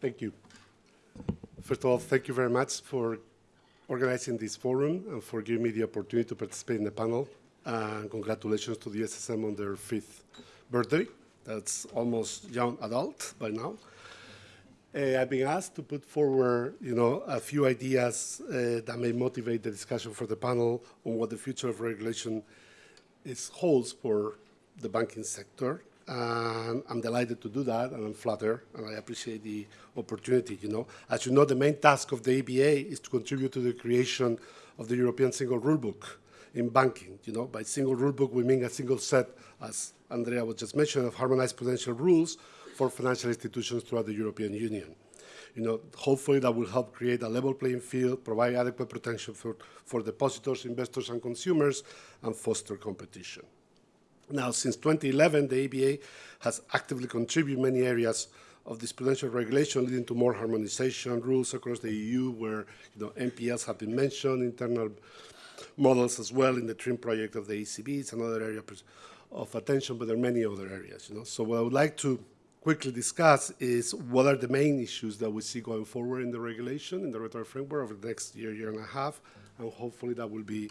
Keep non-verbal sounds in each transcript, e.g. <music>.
Thank you. First of all, thank you very much for organizing this forum and for giving me the opportunity to participate in the panel. And congratulations to the SSM on their fifth birthday. That's almost young adult by now. Uh, I've been asked to put forward, you know, a few ideas uh, that may motivate the discussion for the panel on what the future of regulation is holds for the banking sector. And I'm delighted to do that, and I'm flattered, and I appreciate the opportunity, you know. As you know, the main task of the EBA is to contribute to the creation of the European Single Rulebook in banking, you know. By single rulebook, we mean a single set, as Andrea was just mentioned, of harmonized prudential rules for financial institutions throughout the European Union. You know, hopefully that will help create a level playing field, provide adequate protection for, for depositors, investors, and consumers, and foster competition. Now, since 2011, the EBA has actively contributed many areas of this prudential regulation, leading to more harmonization rules across the EU, where you know, NPLs have been mentioned, internal models as well in the TRIM project of the ECB. It's another area of attention, but there are many other areas. You know? So what I would like to quickly discuss is what are the main issues that we see going forward in the regulation, in the regulatory framework over the next year, year and a half, and hopefully that will be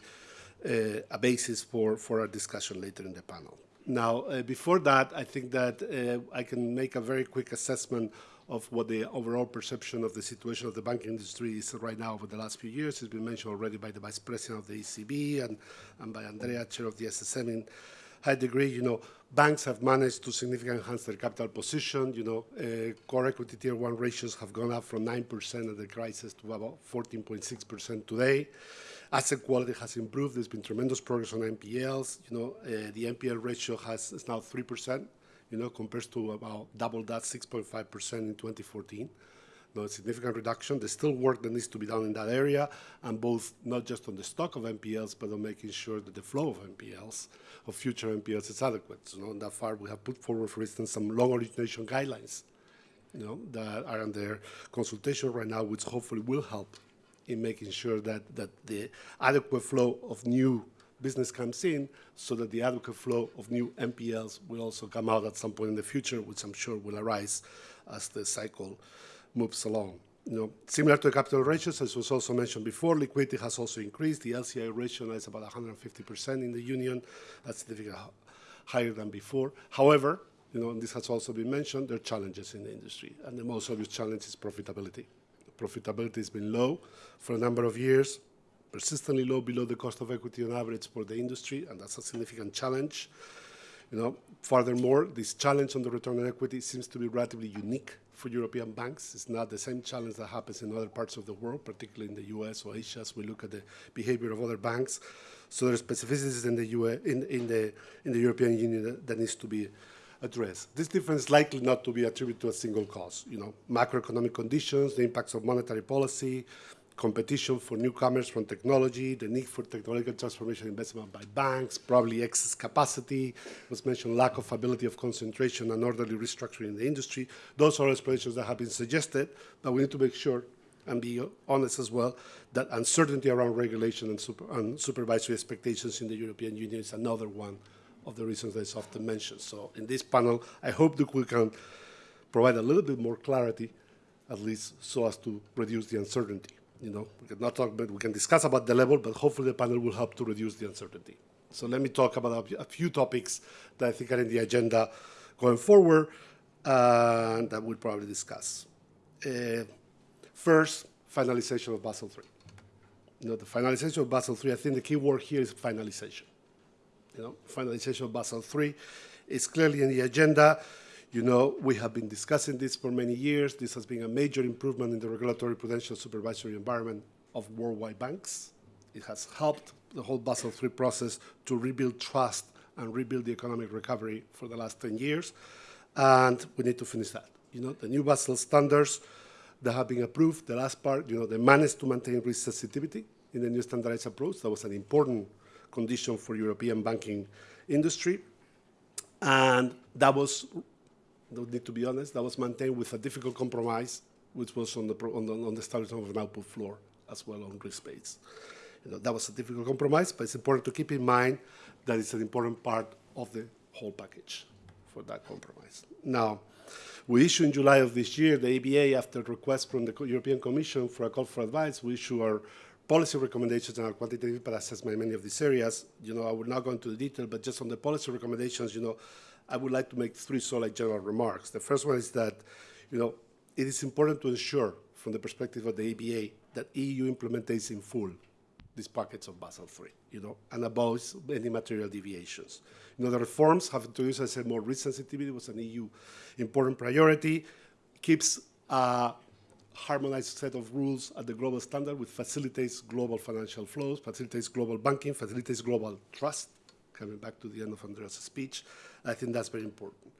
a basis for, for our discussion later in the panel. Now, uh, before that, I think that uh, I can make a very quick assessment of what the overall perception of the situation of the banking industry is right now over the last few years. It's been mentioned already by the Vice President of the ECB and, and by Andrea, Chair of the SSM in high degree. You know, banks have managed to significantly enhance their capital position. You know, uh, core equity tier one ratios have gone up from 9% at the crisis to about 14.6% today. Asset quality has improved. There's been tremendous progress on NPLs. You know, uh, the NPL ratio has is now 3%, you know, compared to about double that, 6.5% in 2014. No, a significant reduction. There's still work that needs to be done in that area, and both not just on the stock of NPLs, but on making sure that the flow of NPLs, of future NPLs, is adequate. So, you know, that far, we have put forward, for instance, some loan origination guidelines, you know, that are under consultation right now, which hopefully will help in making sure that, that the adequate flow of new business comes in so that the adequate flow of new NPLs will also come out at some point in the future, which I'm sure will arise as the cycle moves along. You know, similar to the capital ratios, as was also mentioned before, liquidity has also increased. The LCR ratio is about 150% in the union. That's significantly higher than before. However, you know, and this has also been mentioned, there are challenges in the industry, and the most obvious challenge is profitability. Profitability has been low for a number of years, persistently low below the cost of equity on average for the industry, and that's a significant challenge. You know, furthermore, this challenge on the return on equity seems to be relatively unique for European banks. It's not the same challenge that happens in other parts of the world, particularly in the US or Asia, as we look at the behavior of other banks. So there are specificities in the, US, in, in the, in the European Union that, that needs to be addressed. This difference is likely not to be attributed to a single cause. You know, macroeconomic conditions, the impacts of monetary policy, competition for newcomers from technology, the need for technological transformation investment by banks, probably excess capacity, was mentioned lack of ability of concentration and orderly restructuring in the industry. Those are explanations that have been suggested, but we need to make sure and be honest as well that uncertainty around regulation and, super, and supervisory expectations in the European Union is another one of the reasons that is often mentioned. So in this panel, I hope that we can provide a little bit more clarity, at least so as to reduce the uncertainty. You know, we can not talk, but we can discuss about the level, but hopefully the panel will help to reduce the uncertainty. So let me talk about a, few topics that I think are in the agenda going forward, uh, that we'll probably discuss. Uh, first, finalization of Basel III. You know, the finalization of Basel III, I think the key word here is finalization you know, finalization of Basel III is clearly in the agenda. You know, we have been discussing this for many years. This has been a major improvement in the regulatory prudential supervisory environment of worldwide banks. It has helped the whole Basel III process to rebuild trust and rebuild the economic recovery for the last 10 years. And we need to finish that. You know, the new Basel standards that have been approved, the last part, you know, they managed to maintain risk sensitivity in the new standardized approach. That was an important condition for European banking industry. And that was, need to be honest, that was maintained with a difficult compromise, which was on the, on the, on the establishment of an output floor as well on risk weights. You know, that was a difficult compromise, but it's important to keep in mind that it's an important part of the whole package for that compromise. Now, We issued in July of this year, the EBA, after request from the European Commission for a call for advice, we issue our policy recommendations and our quantitative assessment in many of these areas. You know, I will not go into the detail, but just on the policy recommendations, you know, I would like to make three solid general remarks. The first one is that, you know, it is important to ensure, from the perspective of the EBA, that EU implements in full these packets of Basel III, you know, and avoids any material deviations. You know, the reforms have introduced, as I said, more risk sensitivity was an EU important priority, keeps a harmonized set of rules at the global standard, which facilitates global financial flows, facilitates global banking, facilitates global trust, coming back to the end of Andreas' speech. I think that's very important.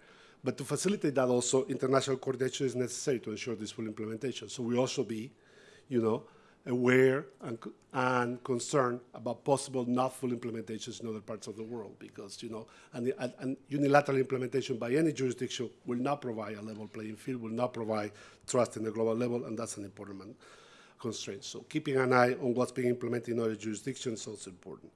But to facilitate that also, international coordination is necessary to ensure this full implementation. So we also be, you know, aware and, and concerned about possible not full implementations in other parts of the world because, you know, and, and, unilateral implementation by any jurisdiction will not provide a level playing field, will not provide trust in the global level, and that's an important constraint. So keeping an eye on what's being implemented in other jurisdictions is also important.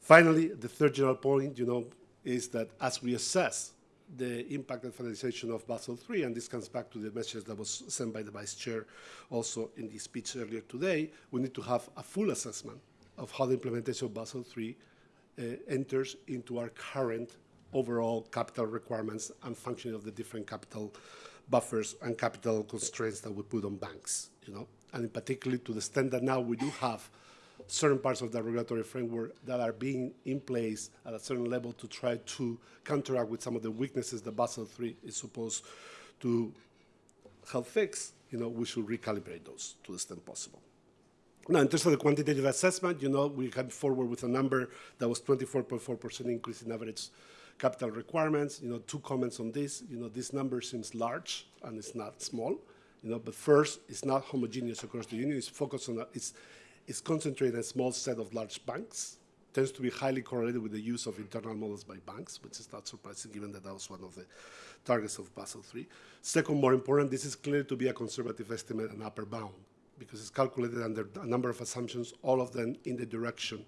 Finally, the third general point, you know, is that as we assess the impact and finalization of Basel III, and this comes back to the message that was sent by the Vice Chair also in the speech earlier today, we need to have a full assessment of how the implementation of Basel III uh, enters into our current overall capital requirements and functioning of the different capital buffers and capital constraints that we put on banks, you know, and in particularly to the extent that now we do have certain parts of the regulatory framework that are being in place at a certain level to try to counteract with some of the weaknesses that Basel III is supposed to help fix, you know, we should recalibrate those to the extent possible. Now, in terms of the quantitative assessment, you know, we came forward with a number that was 24.4% increase in average capital requirements. You know, two comments on this. You know, this number seems large and it's not small. You know, but first, it's not homogeneous across the union. It's focused on, a, it's, is concentrated in a small set of large banks, tends to be highly correlated with the use of internal models by banks, which is not surprising given that that was one of the targets of Basel III. Second, more important, this is clear to be a conservative estimate and upper bound because it's calculated under a number of assumptions, all of them in the direction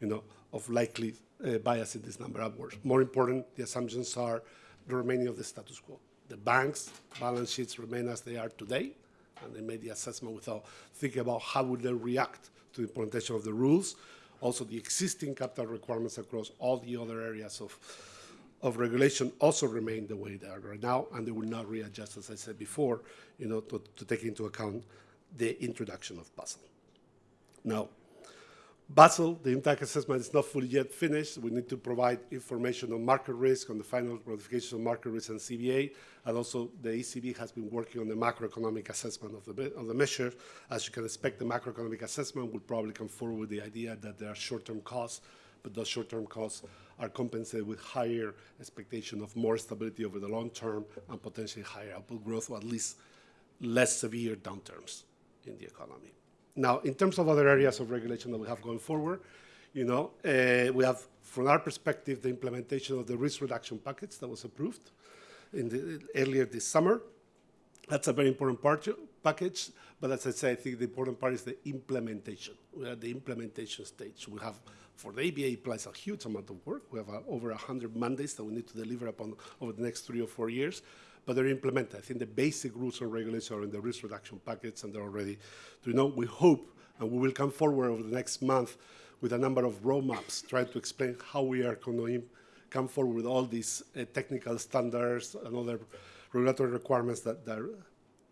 you know, of likely uh, bias in this number upwards. More important, the assumptions are the remaining of the status quo. The banks' balance sheets remain as they are today, and they made the assessment without thinking about how would they react to the implementation of the rules. Also, the existing capital requirements across all the other areas of, of regulation also remain the way they are right now, and they will not readjust, as I said before, you know, to, to take into account the introduction of Basel. Now, Basel, the impact assessment is not fully yet finished. We need to provide information on market risk, on the final qualification of market risk and CVA, and also the ECB has been working on the macroeconomic assessment of the, of the measure. As you can expect, the macroeconomic assessment will probably come forward with the idea that there are short-term costs, but those short-term costs are compensated with higher expectation of more stability over the long term and potentially higher output growth, or at least less severe downturns in the economy. Now, in terms of other areas of regulation that we have going forward, you know, uh, we have, from our perspective, the implementation of the risk reduction package that was approved in the, earlier this summer. That's a very important part, package, but as I say, I think the important part is the implementation. We are at the implementation stage. We have, for the EBA, applies a huge amount of work. We have uh, over 100 mandates that we need to deliver upon over the next three or four years but they're implemented. I think the basic rules and regulations are in the risk reduction packets, and they're already, you know, we hope, and we will come forward over the next month with a number of roadmaps, trying to explain how we are going to come forward with all these uh, technical standards and other regulatory requirements that, that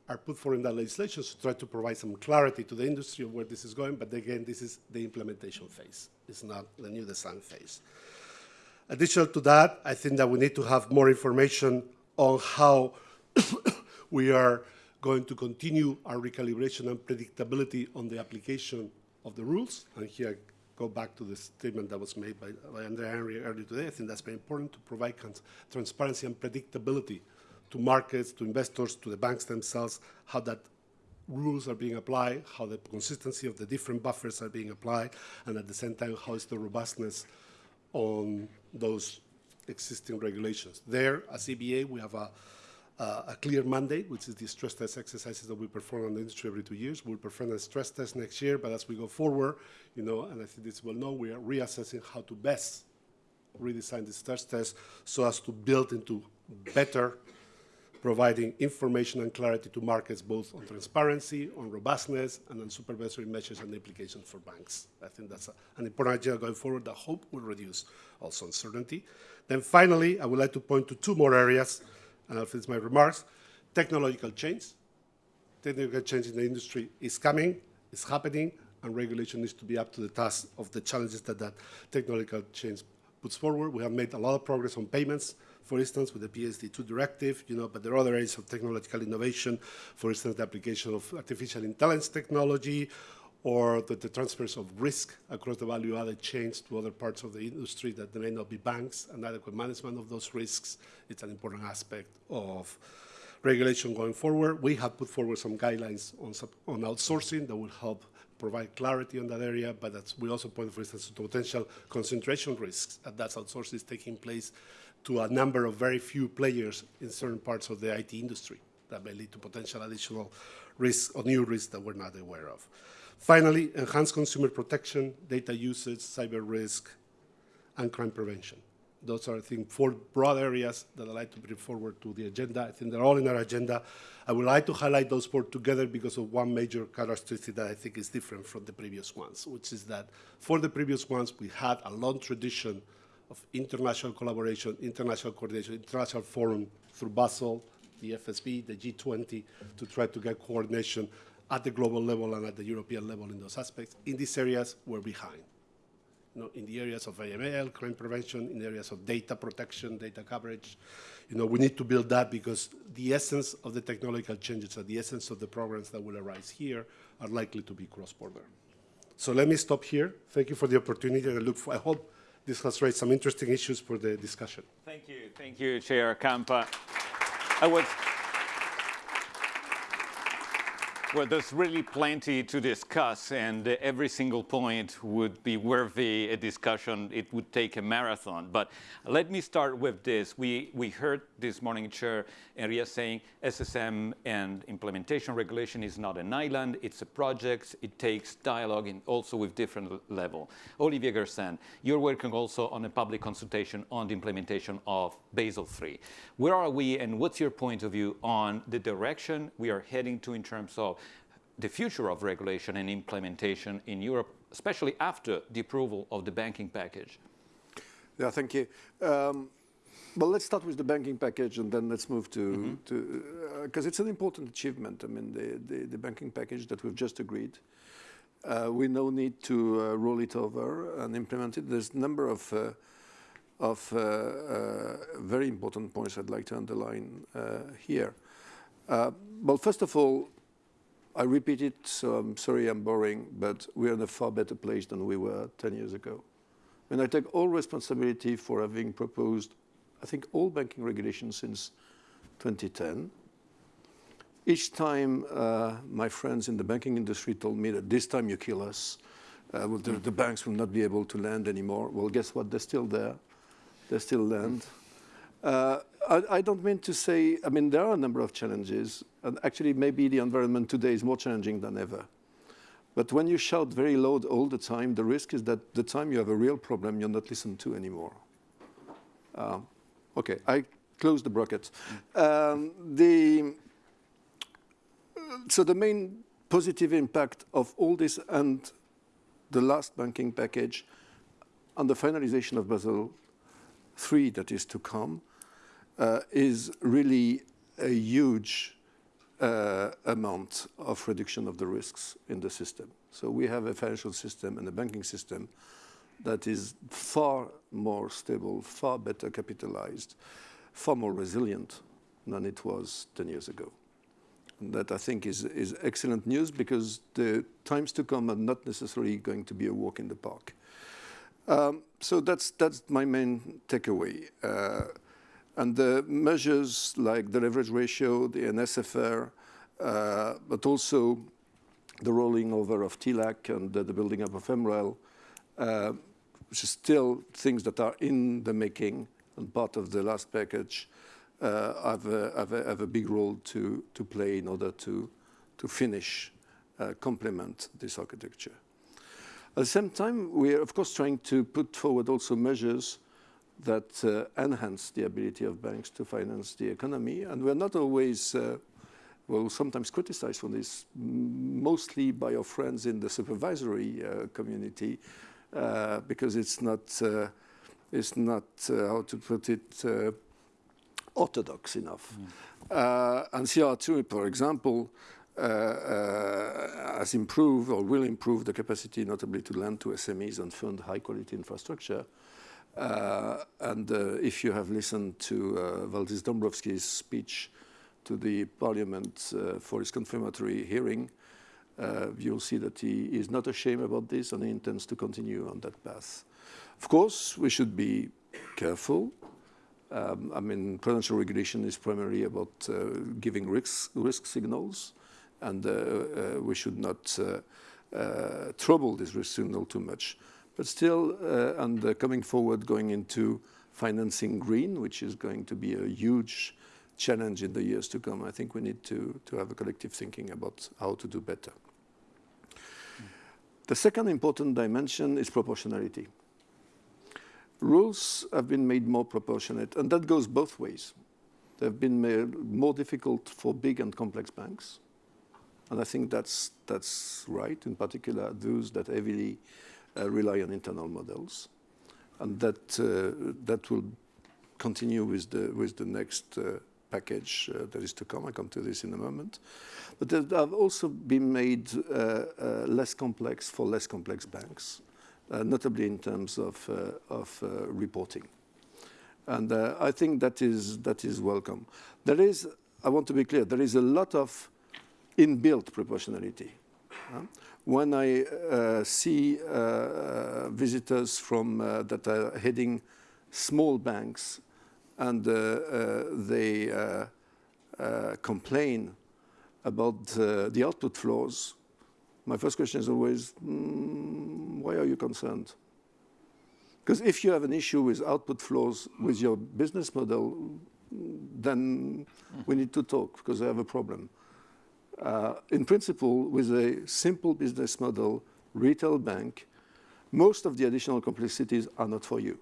are put forward in that legislation to try to provide some clarity to the industry of where this is going. But again, this is the implementation phase. It's not the new design phase. Additional to that, I think that we need to have more information on how <coughs> we are going to continue our recalibration and predictability on the application of the rules. And here I go back to the statement that was made by, by Andrea Enria earlier today. I think that's very important to provide transparency and predictability to markets, to investors, to the banks themselves, how that rules are being applied, how the consistency of the different buffers are being applied, and at the same time, how is the robustness on those existing regulations. There, as EBA, we have a, uh, a clear mandate, which is the stress test exercises that we perform on the industry every two years. We'll perform a stress test next year, but as we go forward, you know, and I think this well known, we are reassessing how to best redesign the stress test so as to build into better providing information and clarity to markets both on transparency, on robustness, and on supervisory measures and implications for banks. I think that's a, an important agenda going forward that hope will reduce also uncertainty. Then finally, I would like to point to two more areas, and I'll finish my remarks. Technological change. Technological change in the industry is coming, is happening, and regulation needs to be up to the task of the challenges that that technological change puts forward. We have made a lot of progress on payments, for instance, with the PSD2 directive, you know, but there are other areas of technological innovation, for instance, the application of artificial intelligence technology, or the, the transfers of risk across the value-added chains to other parts of the industry that may not be banks, and adequate management of those risks. It's an important aspect of regulation going forward. We have put forward some guidelines on, on outsourcing that will help provide clarity on that area, but we also point, for instance, to potential concentration risks that that outsourcing is taking place to a number of very few players in certain parts of the IT industry that may lead to potential additional risks or new risks that we're not aware of. Finally, enhanced consumer protection, data usage, cyber risk, and crime prevention. Those are, I think, four broad areas that I'd like to bring forward to the agenda. I think they're all in our agenda. I would like to highlight those four together because of one major characteristic that I think is different from the previous ones, which is that for the previous ones, we had a long tradition of international collaboration, international coordination, international forum through Basel, the FSB, the G20, to try to get coordination at the global level and at the European level in those aspects. In these areas, we're behind. You know, in the areas of AML, crime prevention, in areas of data protection, data coverage, you know, we need to build that because the essence of the technological changes and the essence of the programs that will arise here are likely to be cross-border. So let me stop here. Thank you for the opportunity, and I look for, I hope this has raised some interesting issues for the discussion. Thank you. Thank you, Chair Campa. I was well, there's really plenty to discuss, and every single point would be worthy a discussion. It would take a marathon. But let me start with this. We, we heard this morning Chair Enria saying SSM and implementation regulation is not an island, it's a project. It takes dialogue and also with different level. Olivier Guersent, you're working also on a public consultation on the implementation of Basel III. Where are we, and what's your point of view on the direction we are heading to in terms of the future of regulation and implementation in Europe, especially after the approval of the banking package? Yeah, thank you. Um, well, let's start with the banking package and then let's move to, because mm -hmm. uh, it's an important achievement. I mean, the, the, the, banking package that we've just agreed. Uh, we now need to uh, roll it over and implement it. There's a number of, uh, of uh, uh, very important points I'd like to underline here. well, first of all, I repeat it, so I'm sorry I'm boring, but we're in a far better place than we were 10 years ago. And I take all responsibility for having proposed, I think, all banking regulations since 2010. Each time uh, my friends in the banking industry told me that this time you kill us, uh, well, the, the, banks will not be able to lend anymore. Well, guess what? They're still there. They still lend. Uh, I, I, don't mean to say, I mean, there are a number of challenges, and actually maybe the environment today is more challenging than ever. But when you shout very loud all the time, the risk is that the time you have a real problem, you're not listened to anymore. Uh, okay, I close the bracket. Um, the, so the main positive impact of all this and the last banking package on the finalization of Basel III that is to come uh, is really a huge uh, amount of reduction of the risks in the system. So we have a financial system and a banking system that is far more stable, far better capitalized, far more resilient than it was 10 years ago. And that I think is, is excellent news because the times to come are not necessarily going to be a walk in the park. Um, so that's, that's my main takeaway. Uh, and the measures like the leverage ratio, the NSFR, uh, but also the rolling over of TLAC and the, the building up of MREL, uh, which is still things that are in the making and part of the last package, uh, have, a, have, a, have, a, big role to, to play in order to, to finish, uh, complement this architecture. At the same time, we are, of course, trying to put forward also measures that uh, enhance the ability of banks to finance the economy. And we're not always, uh, well, sometimes criticized for this, mostly by our friends in the supervisory uh, community, uh, because it's not, uh, it's not how to put it, orthodox enough. Mm. and CRR2, for example, uh, uh, has improved or will improve the capacity notably to lend to SMEs and fund high quality infrastructure. Uh, and if you have listened to Valdis Dombrovskis' speech to the parliament for his confirmatory hearing, uh, you'll see that he is not ashamed about this and he intends to continue on that path. Of course, we should be careful. Um, I mean, prudential regulation is primarily about uh, giving risk, risk signals and uh, uh, we should not uh, trouble this risk signal too much. But still, and coming forward, going into financing green, which is going to be a huge challenge in the years to come, I think we need to, to have a collective thinking about how to do better. The second important dimension is proportionality. Rules have been made more proportionate, and that goes both ways. They've been made more difficult for big and complex banks, and I think that's, that's right, in particular those that heavily uh, rely on internal models. And that, uh, that will continue with the, with the next uh, package uh, that is to come. I come to this in a moment. But they have also been made uh, uh, less complex for less complex banks, notably in terms of, of reporting. And I think that is, that is welcome. There is, I want to be clear, there is a lot of inbuilt proportionality. When I uh, see uh, visitors from uh, that are heading small banks and uh, uh, they complain about the output floors, my first question is always, mm, why are you concerned? Because if you have an issue with output floors with your business model, then we need to talk because I have a problem uh, in principle, with a simple business model, retail bank, most of the additional complexities are not for you.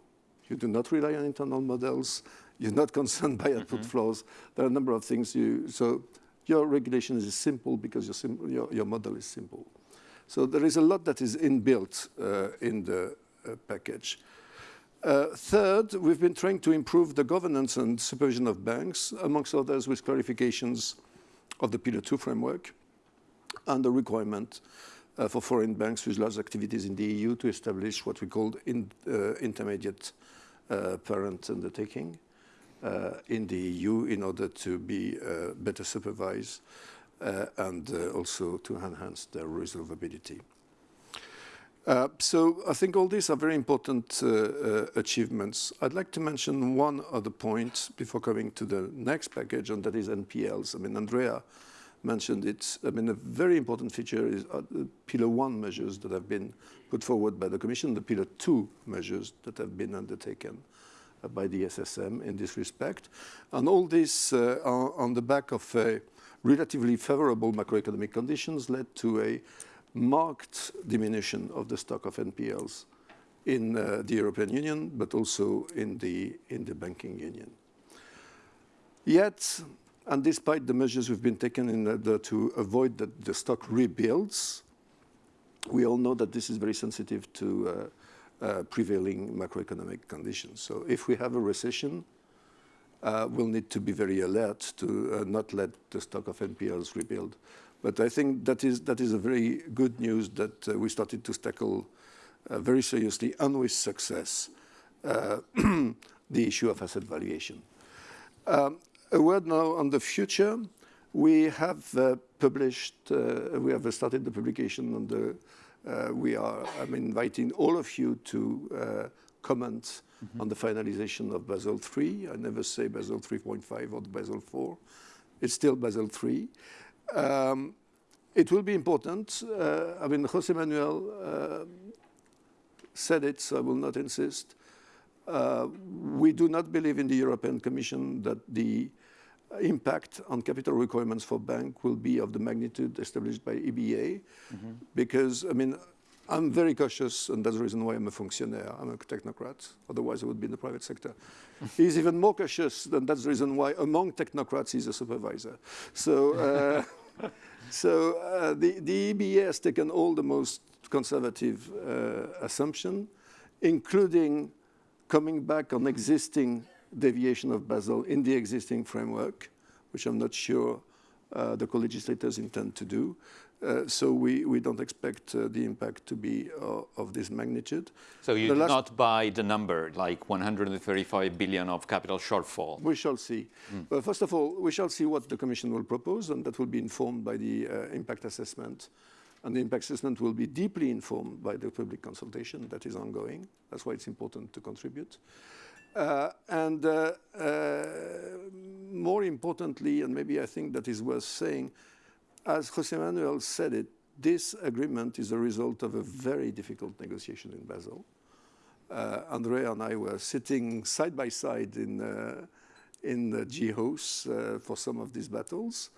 You do not rely on internal models. You're not <laughs> concerned by output mm -hmm. floors. There are a number of things you, so your regulation is simple because your, sim your, your, model is simple. So there is a lot that is inbuilt uh, in the uh, package. Uh, third, we've been trying to improve the governance and supervision of banks, amongst others with clarifications of the Pillar 2 framework and the requirement uh, for foreign banks with large activities in the EU to establish what we call in, uh, intermediate uh, parent undertaking uh, in the EU in order to be uh, better supervised uh, and also to enhance their resolvability. Uh, so I think all these are very important uh, uh, achievements. I'd like to mention one other point before coming to the next package, and that is NPLs. I mean, Andrea mentioned it. I mean, a very important feature is uh, the Pillar 1 measures that have been put forward by the Commission, the Pillar 2 measures that have been undertaken uh, by the SSM in this respect. And all this on the back of relatively favorable macroeconomic conditions led to a marked diminution of the stock of NPLs in uh, the European Union, but also in the, in the banking union. Yet, and despite the measures we've been taken in order to avoid that the stock rebuilds, we all know that this is very sensitive to uh, uh, prevailing macroeconomic conditions. So if we have a recession, uh, we'll need to be very alert to uh, not let the stock of NPLs rebuild. But I think that is, that is a very good news that uh, we started to tackle uh, very seriously and with success uh, <clears throat> the issue of asset valuation. Um, a word now on the future. We have uh, published, uh, we have started the publication on the, uh, we are, I'm inviting all of you to comment mm -hmm. on the finalization of Basel III. I never say Basel 3.5 or Basel 4. It's still Basel III. Um, it will be important. Uh, I mean, Jose Manuel uh, said it, so I will not insist. Uh, we do not believe in the European Commission that the impact on capital requirements for bank will be of the magnitude established by EBA, mm -hmm. because, I mean, I'm very cautious, and that's the reason why I'm a fonctionnaire. I'm a technocrat. Otherwise, I would be in the private sector. <laughs> he's even more cautious, and that's the reason why among technocrats he's a supervisor. So, uh, <laughs> so uh, the, the EBA has taken all the most conservative uh, assumption, including coming back on existing deviation of Basel in the existing framework, which I'm not sure uh, the co-legislators intend to do. Uh, so we, we don't expect uh, the impact to be uh, of this magnitude. So you The do not buy the number, like 135 billion of capital shortfall? We shall see. Well, first of all, we shall see what the Commission will propose, and that will be informed by the uh, impact assessment. And the impact assessment will be deeply informed by the public consultation that is ongoing. That's why it's important to contribute. Uh, and uh, uh, more importantly, and maybe I think that is worth saying, as Jose Manuel said it, this agreement is a result of a very difficult negotiation in Basel. Uh, Andrea and I were sitting side by side in, uh, in the GHOS uh, for some of these battles.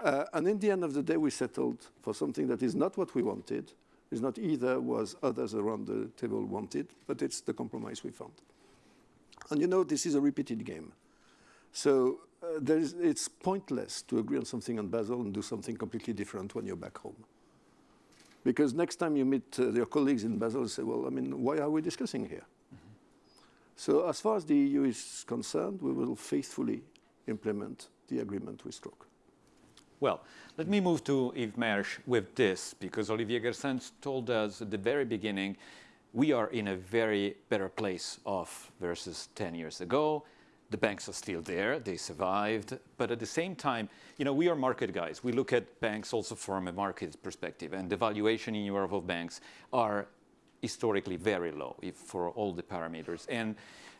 Uh, and in the end of the day, we settled for something that is not what we wanted, is not either was others around the table wanted, but it's the compromise we found. And you know, this is a repeated game. So uh, there is, it's pointless to agree on something on Basel and do something completely different when you're back home. Because next time you meet uh, your colleagues in Basel, you say, well, I mean, why are we discussing here? So as far as the EU is concerned, we will faithfully implement the agreement we struck. Well, let me move to Yves Mersch with this, because Olivier Guersent told us at the very beginning, we are in a very better place off versus 10 years ago. The banks are still there, they survived, but at the same time, you know, we are market guys. We look at banks also from a market perspective, and the valuation in Europe of banks are historically very low for all the parameters. And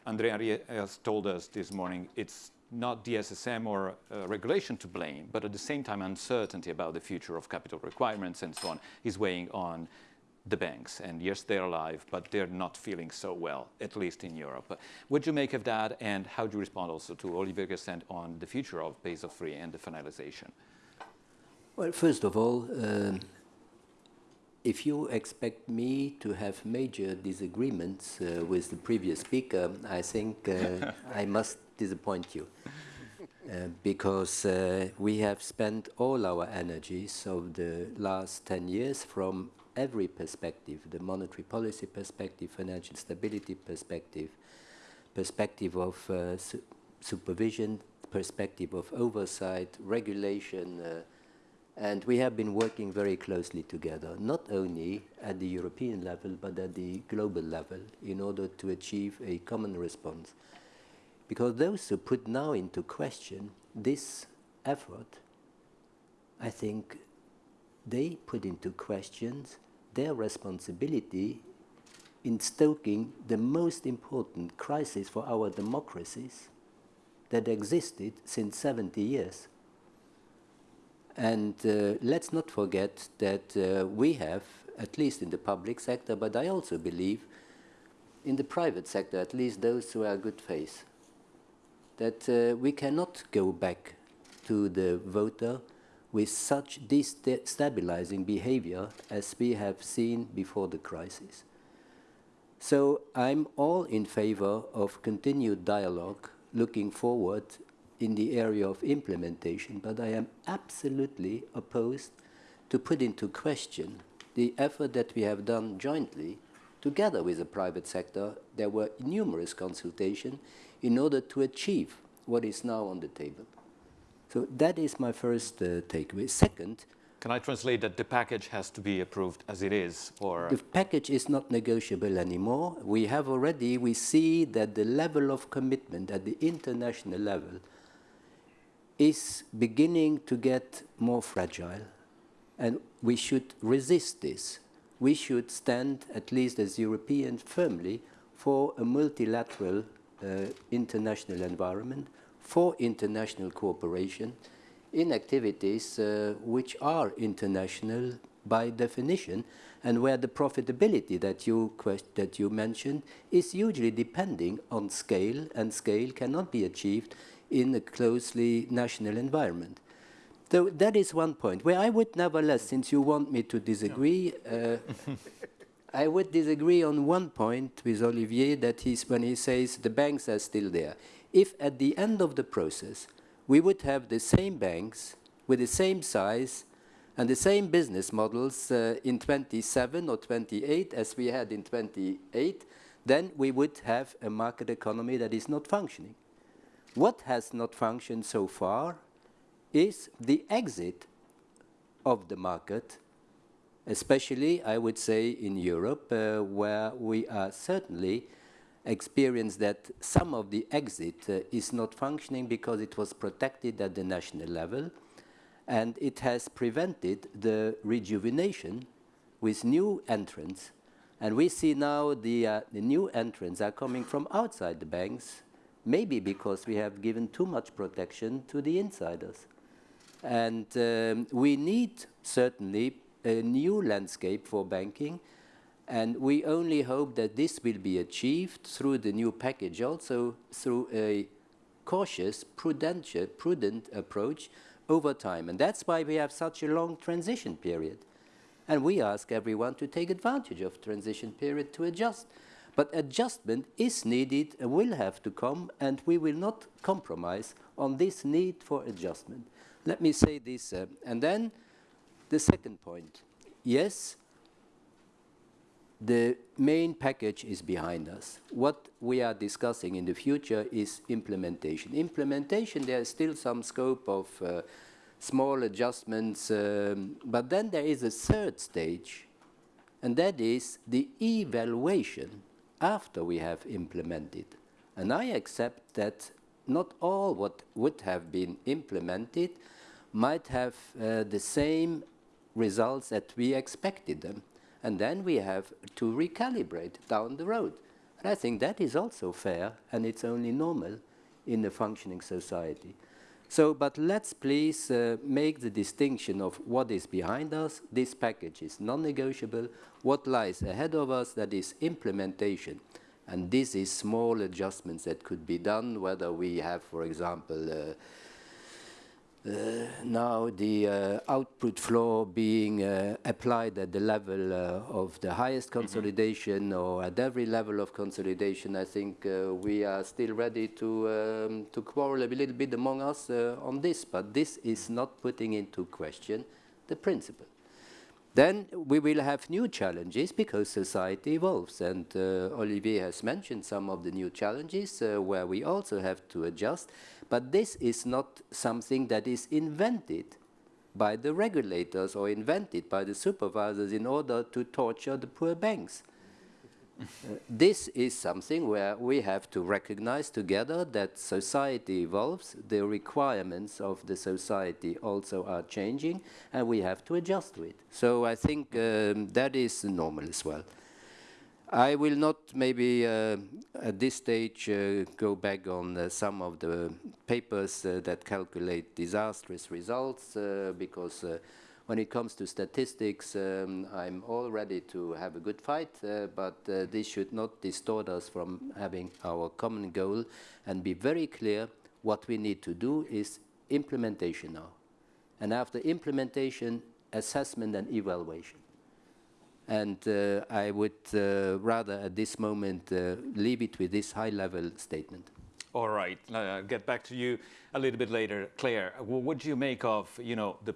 Andrea has told us this morning it's not the SSM or uh, regulation to blame, but at the same time, uncertainty about the future of capital requirements and so on is weighing on the banks. And yes, they're alive, but they're not feeling so well, at least in Europe. What do you make of that, and how do you respond also to Olivier Guersent on the future of Basel III and the finalization? Well, first of all, um, if you expect me to have major disagreements uh, with the previous speaker, I think uh, I must disappoint you. Uh, because uh, we have spent all our energies of the last 10 years from every perspective, the monetary policy perspective, financial stability perspective, perspective of uh, su supervision, perspective of oversight, regulation, uh, and we have been working very closely together, not only at the European level, but at the global level, in order to achieve a common response. Because those who put now into question this effort, I think they put into questions their responsibility in stoking the most important crisis for our democracies that existed since 70 years. And uh, let's not forget that uh, we have, at least in the public sector, but I also believe in the private sector, at least those who are good faith, that uh, we cannot go back to the voter with such destabilizing behavior as we have seen before the crisis. So I'm all in favor of continued dialogue looking forward in the area of implementation, but I am absolutely opposed to put into question the effort that we have done jointly together with the private sector. There were numerous consultations in order to achieve what is now on the table. So that is my first uh, takeaway. Second, Can I translate that the package has to be approved as it is, or the package is not negotiable anymore. We have already, we see that the level of commitment at the international level is beginning to get more fragile. And we should resist this. We should stand, at least as Europeans, firmly for a multilateral uh, international environment, for international cooperation in activities uh, which are international by definition and where the profitability that you, that you mentioned is hugely depending on scale and scale cannot be achieved in a closely national environment. So that is one point where I would nevertheless, since you want me to disagree, uh, I would disagree on one point with Olivier that he's when he says the banks are still there. If at the end of the process we would have the same banks with the same size and the same business models uh, in 27 or 28 as we had in 28, then we would have a market economy that is not functioning. What has not functioned so far is the exit of the market, especially, I would say, in Europe, uh, where we are certainly experience that some of the exit uh, is not functioning because it was protected at the national level, and it has prevented the rejuvenation with new entrants. And we see now the, uh, the new entrants are coming from outside the banks, maybe because we have given too much protection to the insiders. And um, we need certainly a new landscape for banking. And we only hope that this will be achieved through the new package, also through a cautious, prudential, prudent approach over time. And that's why we have such a long transition period. And we ask everyone to take advantage of transition period to adjust. But adjustment is needed and will have to come, and we will not compromise on this need for adjustment. Let me say this, uh, and then the second point. Yes, the main package is behind us. What we are discussing in the future is implementation. Implementation, there is still some scope of uh, small adjustments, um, but then there is a third stage, and that is the evaluation after we have implemented. And I accept that not all what would have been implemented might have uh, the same results that we expected them. And then we have to recalibrate down the road. And I think that is also fair, and it's only normal in a functioning society. So, but let's please uh, make the distinction of what is behind us. This package is non-negotiable. What lies ahead of us, that is implementation. And this is small adjustments that could be done, whether we have, for example, uh, now the uh, output floor being uh, applied at the level of the highest mm-hmm. consolidation or at every level of consolidation, I think we are still ready to, um, to quarrel a little bit among us on this, but this is not putting into question the principle. Then we will have new challenges because society evolves. And uh, Olivier has mentioned some of the new challenges uh, where we also have to adjust. But this is not something that is invented by the regulators or invented by the supervisors in order to torture the poor banks. This is something where we have to recognize together that society evolves, the requirements of the society also are changing, and we have to adjust to it. So I think um, that is normal as well. I will not maybe uh, at this stage uh, go back on uh, some of the papers uh, that calculate disastrous results uh, because uh, when it comes to statistics um, I'm all ready to have a good fight but this should not distort us from having our common goal and be very clear what we need to do is implementation now and after implementation assessment and evaluation and uh, I would uh, rather at this moment uh, leave it with this high-level statement. All right, uh, get back to you a little bit later. Claire, what do you make of, you know, the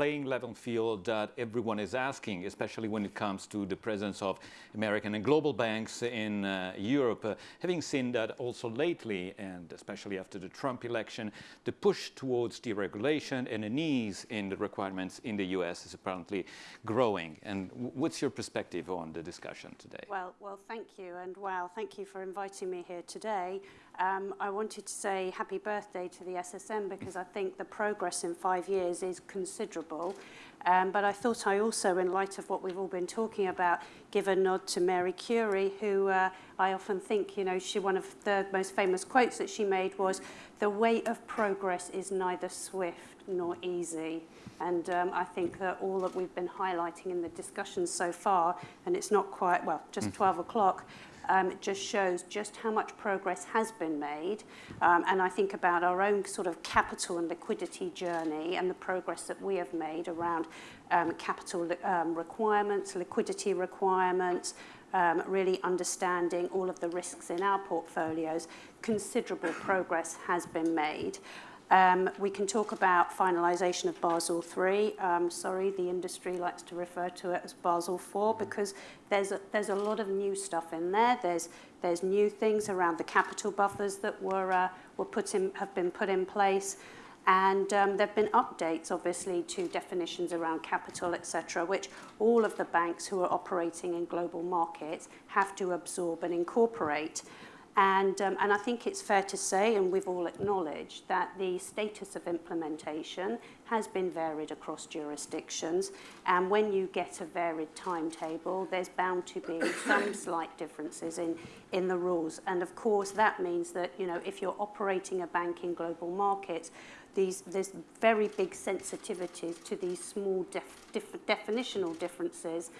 playing level field that everyone is asking, especially when it comes to the presence of American and global banks in uh, Europe. Uh, having seen that also lately, and especially after the Trump election, the push towards deregulation and an ease in the requirements in the US is apparently growing. And what's your perspective on the discussion today? Well, well, thank you, and wow, thank you for inviting me here today. Um, I wanted to say happy birthday to the SSM because I think the progress in five years is considerable. Um, but I thought I also, in light of what we've all been talking about, give a nod to Marie Curie, who uh, I often think, you know, she one of the most famous quotes that she made was, the way of progress is neither swift nor easy. And um, I think that all that we've been highlighting in the discussion so far, and it's not quite, well, just mm. 12 o'clock, um, it just shows just how much progress has been made. Um, and I think about our own sort of capital and liquidity journey and the progress that we have made around um, capital um, requirements, liquidity requirements, um, really understanding all of the risks in our portfolios. Considerable progress has been made. Um, we can talk about finalisation of Basel III. Um, sorry, the industry likes to refer to it as Basel IV because there's a, there's a lot of new stuff in there. There's, there's new things around the capital buffers that were, uh, were put in, have been put in place. And um, there have been updates, obviously, to definitions around capital, etc., which all of the banks who are operating in global markets have to absorb and incorporate. And, um, and I think it's fair to say, and we've all acknowledged, that the status of implementation has been varied across jurisdictions. And when you get a varied timetable, there's bound to be <coughs> some slight differences in, in the rules. And of course, that means that, you know, if you're operating a bank in global markets, these, there's very big sensitivities to these small def, def, definitional differences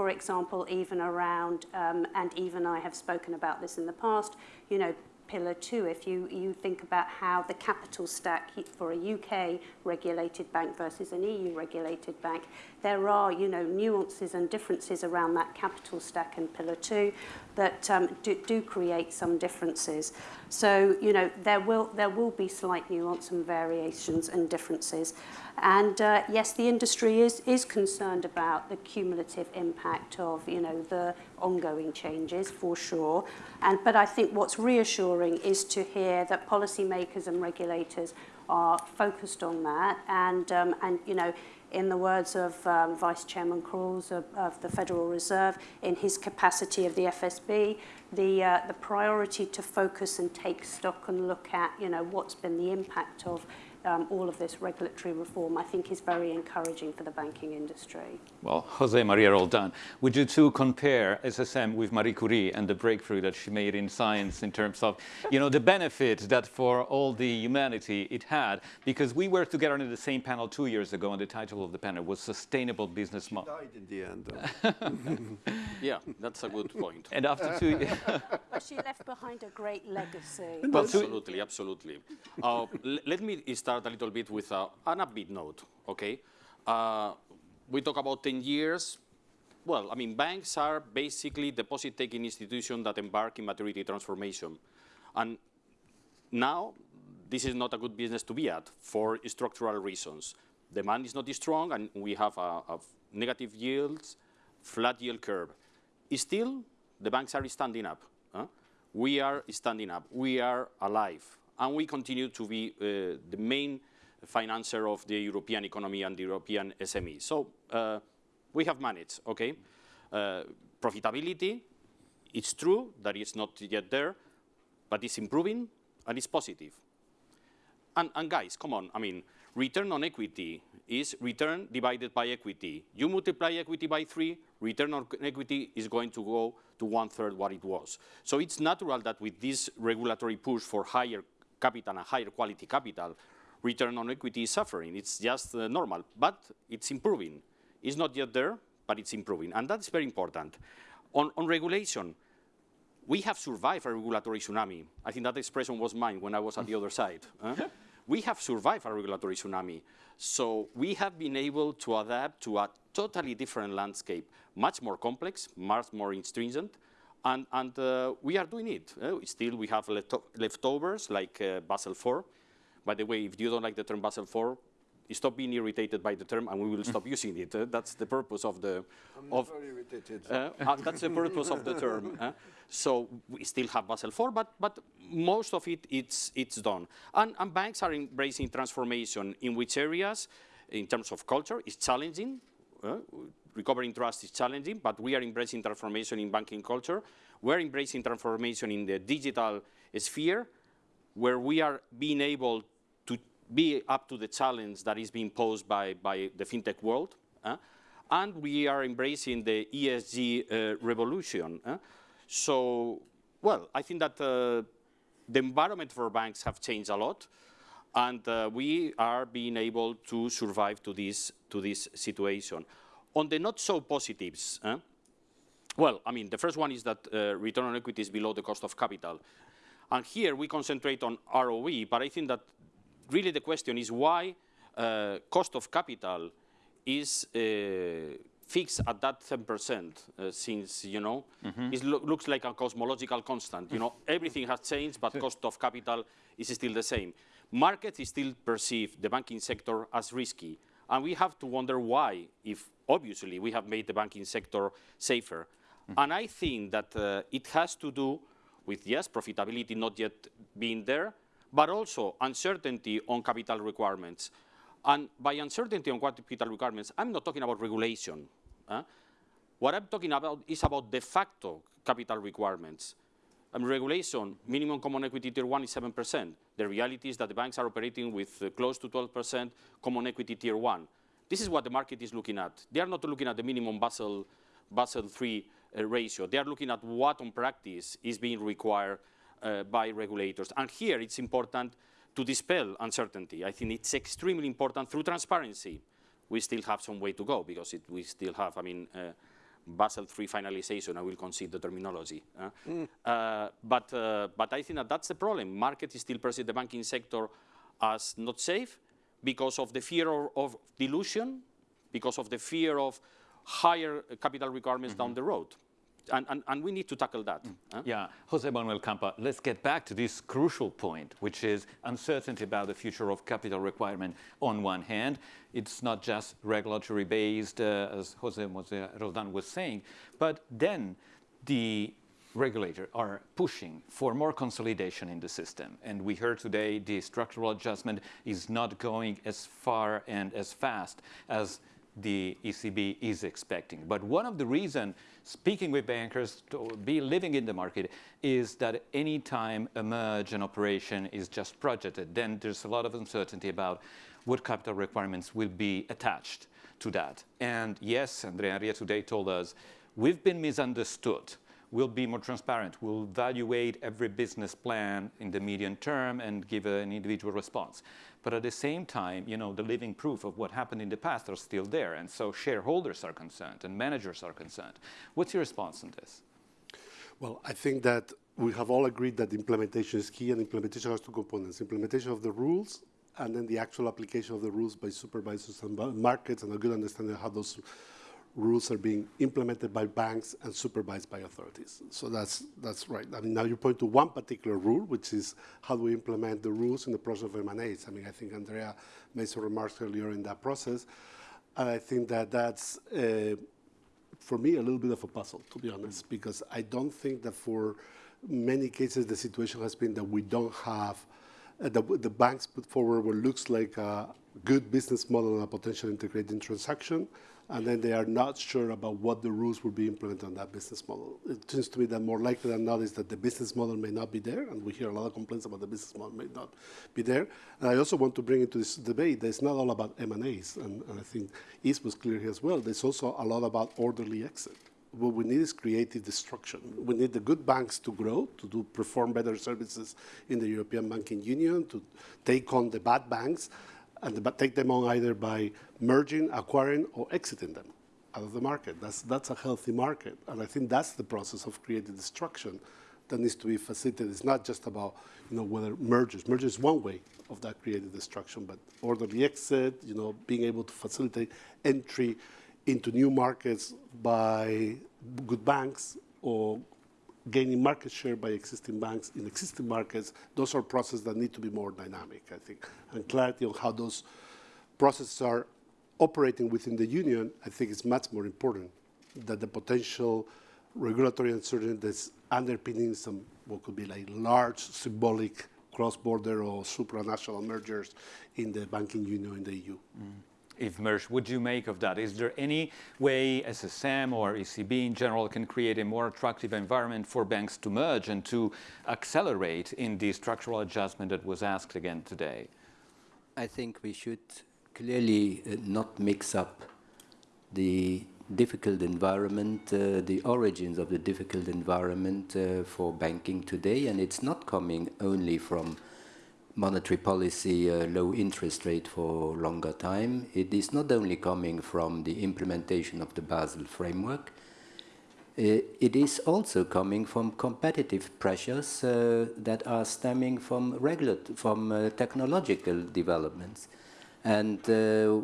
for example, even around, um, and even I have spoken about this in the past, you know, pillar two, if you, you think about how the capital stack for a UK regulated bank versus an EU regulated bank, there are, you know, nuances and differences around that capital stack and pillar two that um, do, do create some differences. So, you know, there will, there will be slight nuance and variations and differences. And uh, yes, the industry is, is concerned about the cumulative impact of, you know, the ongoing changes for sure. And, but I think what's reassuring is to hear that policymakers and regulators are focused on that. And, um, and you know, in the words of um, Vice Chairman Quarles of, of the Federal Reserve, in his capacity of the FSB, the, uh, the priority to focus and take stock and look at, you know, what's been the impact of um, all of this regulatory reform, I think is very encouraging for the banking industry. Well, Jose Maria Roldan, would you two compare SSM with Marie Curie and the breakthrough that she made in science in terms of, you know, the benefit that for all the humanity it had? Because we were together in the same panel two years ago, and the title of the panel was Sustainable Business Model. Died in the end. <laughs> yeah, that's a good point. And after two years... <laughs> well, she left behind a great legacy. absolutely, absolutely. Uh, let me start start a little bit with a, an upbeat note, okay? Uh, we talk about 10 years. Well, I mean, banks are basically deposit-taking institutions that embark in maturity transformation. And now, this is not a good business to be at for structural reasons. Demand is not strong, and we have a, a negative yields, flat yield curve. Still, the banks are standing up. Huh? We are standing up. We are alive and we continue to be uh, the main financer of the European economy and the European SME. So uh, we have managed, okay? Uh, profitability, it's true that it's not yet there, but it's improving and it's positive. And, and guys, come on, I mean, return on equity is return divided by equity. You multiply equity by three, return on equity is going to go to one third what it was. So it's natural that with this regulatory push for higher capital and higher quality capital, return on equity is suffering. It's just uh, normal, but it's improving. It's not yet there, but it's improving. And that's very important. On, on regulation, we have survived a regulatory tsunami. I think that expression was mine when I was at the other side. Huh? we have survived a regulatory tsunami. So we have been able to adapt to a totally different landscape, much more complex, much more stringent, and, and uh, we are doing it. Uh, still, we have leftovers like uh, Basel IV. By the way, if you don't like the term Basel IV, stop being irritated by the term and we will stop <laughs> using it. Uh, that's the purpose of the... I'm of, very irritated. Uh, uh, that's the purpose of the term. so we still have Basel IV, but, but most of it, it's, it's done. And, and banks are embracing transformation in which areas, in terms of culture, is challenging. Uh, recovering trust is challenging, but we are embracing transformation in banking culture. We're embracing transformation in the digital sphere, where we are being able to be up to the challenge that is being posed by, by the fintech world. Uh, and we are embracing the ESG uh, revolution. Uh. So, well, I think that uh, the environment for banks have changed a lot, and uh, we are being able to survive to this, to this situation. On the not so positives, eh, Well, I mean, the first one is that uh, return on equity is below the cost of capital. And here we concentrate on ROE, but I think that really the question is why uh, cost of capital is uh, fixed at that 10% uh, since, you know, it lo looks like a cosmological constant. You know, everything has changed, but cost of capital is still the same. Markets still perceive the banking sector as risky. And we have to wonder why, if obviously we have made the banking sector safer. And I think that uh, it has to do with, yes, profitability not yet being there, but also uncertainty on capital requirements. And by uncertainty on capital requirements, I'm not talking about regulation. huh? What I'm talking about is about de facto capital requirements. Um, regulation, minimum common equity tier one is 7%. The reality is that the banks are operating with uh, close to 12% common equity tier one. This is what the market is looking at. They are not looking at the minimum Basel, Basel III uh, ratio. They are looking at what on practice is being required uh, by regulators. And here it's important to dispel uncertainty. I think it's extremely important through transparency. We still have some way to go because it, we still have, I mean, uh, Basel III finalization, I will concede the terminology. uh. Uh, but, uh, but I think that that's the problem. Market is still perceive the banking sector as not safe because of the fear of, of dilution, because of the fear of higher capital requirements down the road. And, and, and we need to tackle that. huh? Yeah, Jose Manuel Campa, let's get back to this crucial point, which is uncertainty about the future of capital requirement on one hand. It's not just regulatory based, uh, as Jose Roldan was saying, but then the regulator are pushing for more consolidation in the system. And we heard today the structural adjustment is not going as far and as fast as the ECB is expecting. But one of the reasons, speaking with bankers, to be living in the market, is that any time a merge, and operation is just projected, then there's a lot of uncertainty about what capital requirements will be attached to that. And yes, Andrea Enria today told us, we've been misunderstood. We'll be more transparent. We'll evaluate every business plan in the medium term and give an individual response. But at the same time, you know, the living proof of what happened in the past are still there. And so shareholders are concerned and managers are concerned. What's your response on this? Well, I think that we have all agreed that implementation is key, and implementation has two components: implementation of the rules, and then the actual application of the rules by supervisors and markets, and a good understanding of how those rules are being implemented by banks and supervised by authorities. So that's that's right. I mean, now you point to one particular rule, which is how do we implement the rules in the process of M&As. I mean, I think Andrea made some remarks earlier in that process, and I think that that's. Uh, for me, a little bit of a puzzle, to be honest, because I don't think that for many cases the situation has been that we don't have, uh, the, the banks put forward what looks like a good business model and a potential integrating transaction, and then they are not sure about what the rules will be implemented on that business model. It seems to me that more likely than not is that the business model may not be there, and we hear a lot of complaints about the business model may not be there. And I also want to bring into this debate that it's not all about M&As, and, and I think Yves was clear here as well. There's also a lot about orderly exit. What we need is creative destruction. We need the good banks to grow, to do perform better services in the European Banking Union, to take on the bad banks, and take them on either by merging, acquiring, or exiting them out of the market. That's, that's a healthy market. And I think that's the process of creative destruction that needs to be facilitated. It's not just about, you know, whether mergers. Merger is one way of that creative destruction, but orderly exit, you know, being able to facilitate entry into new markets by good banks or gaining market share by existing banks in existing markets, those are processes that need to be more dynamic, I think. And clarity on how those processes are operating within the union, I think is much more important than the potential regulatory uncertainty that's underpinning some what could be like large symbolic cross-border or supranational mergers in the banking union in the EU. Mm-hmm. If merged, would you make of that? Is there any way SSM or ECB in general can create a more attractive environment for banks to merge and to accelerate in the structural adjustment that was asked again today? I think we should clearly uh, not mix up the difficult environment, uh, the origins of the difficult environment uh, for banking today, and it's not coming only from monetary policy, uh, low interest rate for longer time. It is not only coming from the implementation of the Basel framework. Uh, it is also coming from competitive pressures uh, that are stemming from regulat from uh, technological developments. And uh,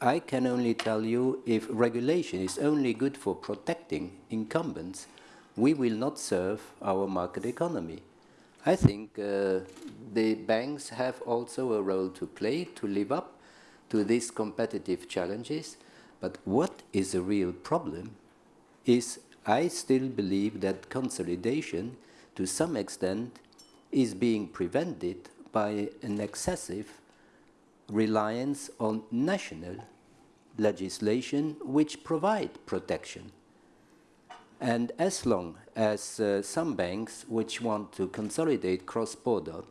I can only tell you if regulation is only good for protecting incumbents, we will not serve our market economy. I think uh, the banks have also a role to play to live up to these competitive challenges. But what is a real problem is I still believe that consolidation, to some extent, is being prevented by an excessive reliance on national legislation which provide protection. And as long as uh, some banks which want to consolidate cross-border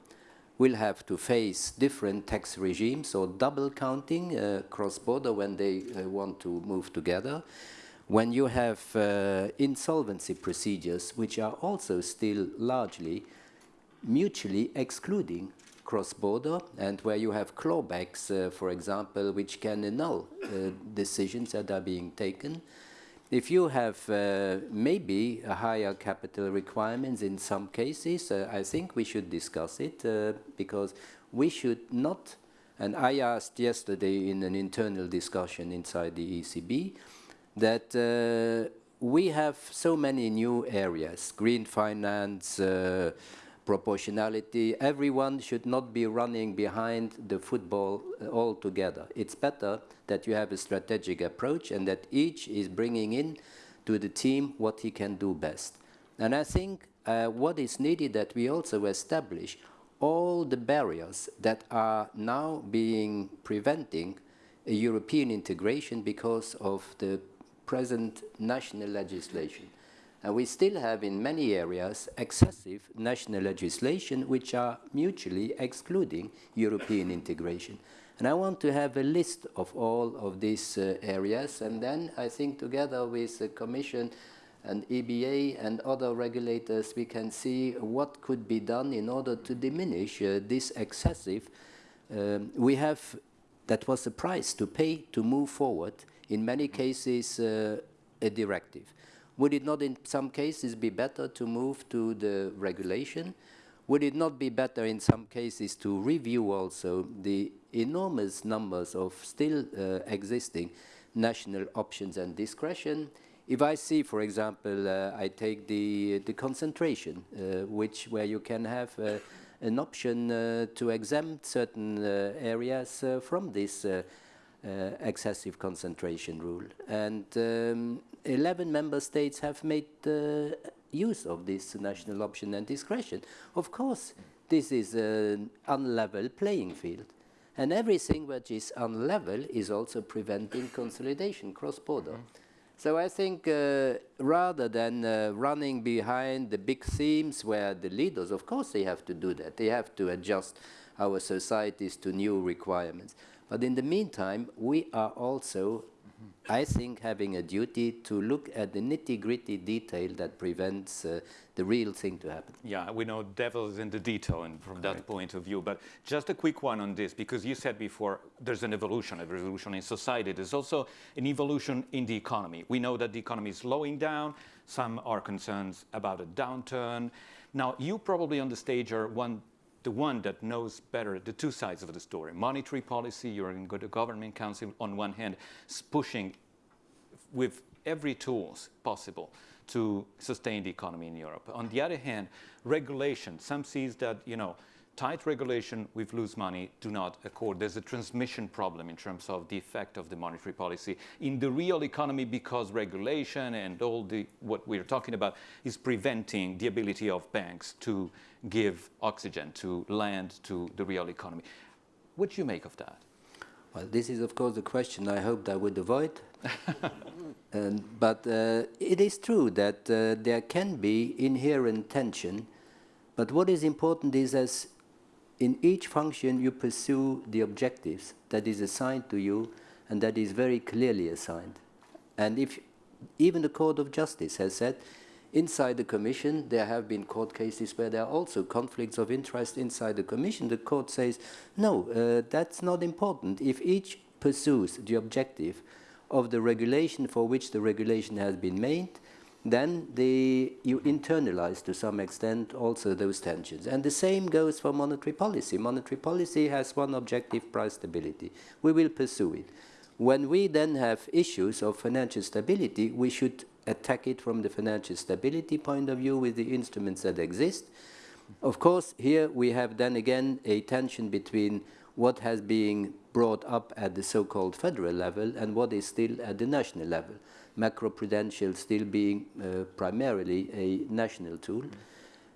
will have to face different tax regimes or double counting uh, cross-border when they uh, want to move together, when you have uh, insolvency procedures which are also still largely mutually excluding cross-border and where you have clawbacks, uh, for example, which can annul uh, decisions that are being taken. If you have uh, maybe higher capital requirements in some cases, uh, I think we should discuss it uh, because we should not, and I asked yesterday in an internal discussion inside the ECB, that uh, we have so many new areas, green finance, uh, proportionality. Everyone should not be running behind the football uh, altogether. It's better that you have a strategic approach and that each is bringing in to the team what he can do best. And I think uh, what is needed that we also establish all the barriers that are now being preventing European integration because of the present national legislation. And we still have in many areas excessive national legislation which are mutually excluding European integration. And I want to have a list of all of these uh, areas and then I think together with the Commission and EBA and other regulators we can see what could be done in order to diminish uh, this excessive. Um, we have, that was the price to pay to move forward, in many cases uh, a directive. Would it not in some cases be better to move to the regulation? Would it not be better in some cases to review also the enormous numbers of still uh, existing national options and discretion? If I see, for example, uh, I take the, the concentration, uh, which where you can have uh, an option uh, to exempt certain uh, areas from this excessive concentration rule. And um, 11 member states have made uh, use of this national option and discretion. Of course, this is an unlevel playing field. And everything which is unlevel is also preventing <coughs> consolidation cross-border. Mm. So I think uh, rather than uh, running behind the big themes where the leaders, of course they have to do that. They have to adjust our societies to new requirements. But in the meantime, we are also I think having a duty to look at the nitty-gritty detail that prevents uh, the real thing to happen. Yeah, we know devil is in the detail and from that point of view, but just a quick one on this, because you said before there's an evolution, a revolution in society. There's also an evolution in the economy. We know that the economy is slowing down. Some are concerned about a downturn. Now, you probably on the stage are one the one that knows better the two sides of the story. Monetary policy, you're in the government council on one hand, pushing with every tools possible to sustain the economy in Europe. On the other hand, regulation, some sees that, you know, tight regulation with loose money do not accord. There's a transmission problem in terms of the effect of the monetary policy in the real economy because regulation and all the what we're talking about is preventing the ability of banks to give oxygen, to land to the real economy. What do you make of that? Well, this is, of course, a question I hoped I would avoid. <laughs> um, but uh, it is true that uh, there can be inherent tension. But what is important is as in each function you pursue the objectives that is assigned to you and that is very clearly assigned. And if even the Court of Justice has said Inside the Commission, there have been court cases where there are also conflicts of interest inside the Commission. The court says, no, uh, that's not important. If each pursues the objective of the regulation for which the regulation has been made, then the, you internalize to some extent also those tensions. And the same goes for monetary policy. Monetary policy has one objective, price stability. We will pursue it. When we then have issues of financial stability, we should attack it from the financial stability point of view with the instruments that exist. Of course, here we have then again a tension between what has been brought up at the so-called federal level and what is still at the national level macroprudential still being uh, primarily a national tool.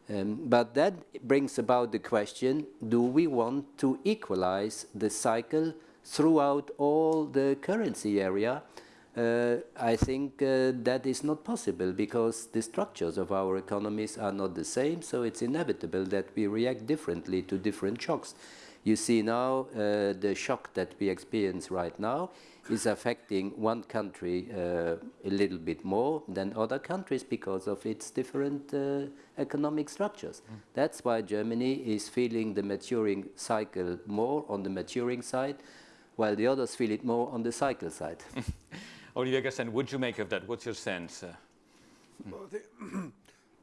Um, but that brings about the question, do we want to equalize the cycle throughout all the currency area? Uh, I think uh, that is not possible because the structures of our economies are not the same, so it's inevitable that we react differently to different shocks. You see now uh, the shock that we experience right now is affecting one country uh, a little bit more than other countries because of its different uh, economic structures. Mm. That's why Germany is feeling the maturing cycle more on the maturing side, while the others feel it more on the cycle side. <laughs> Olivier Guersent, what do you make of that? What's your sense? Uh, well, <clears throat>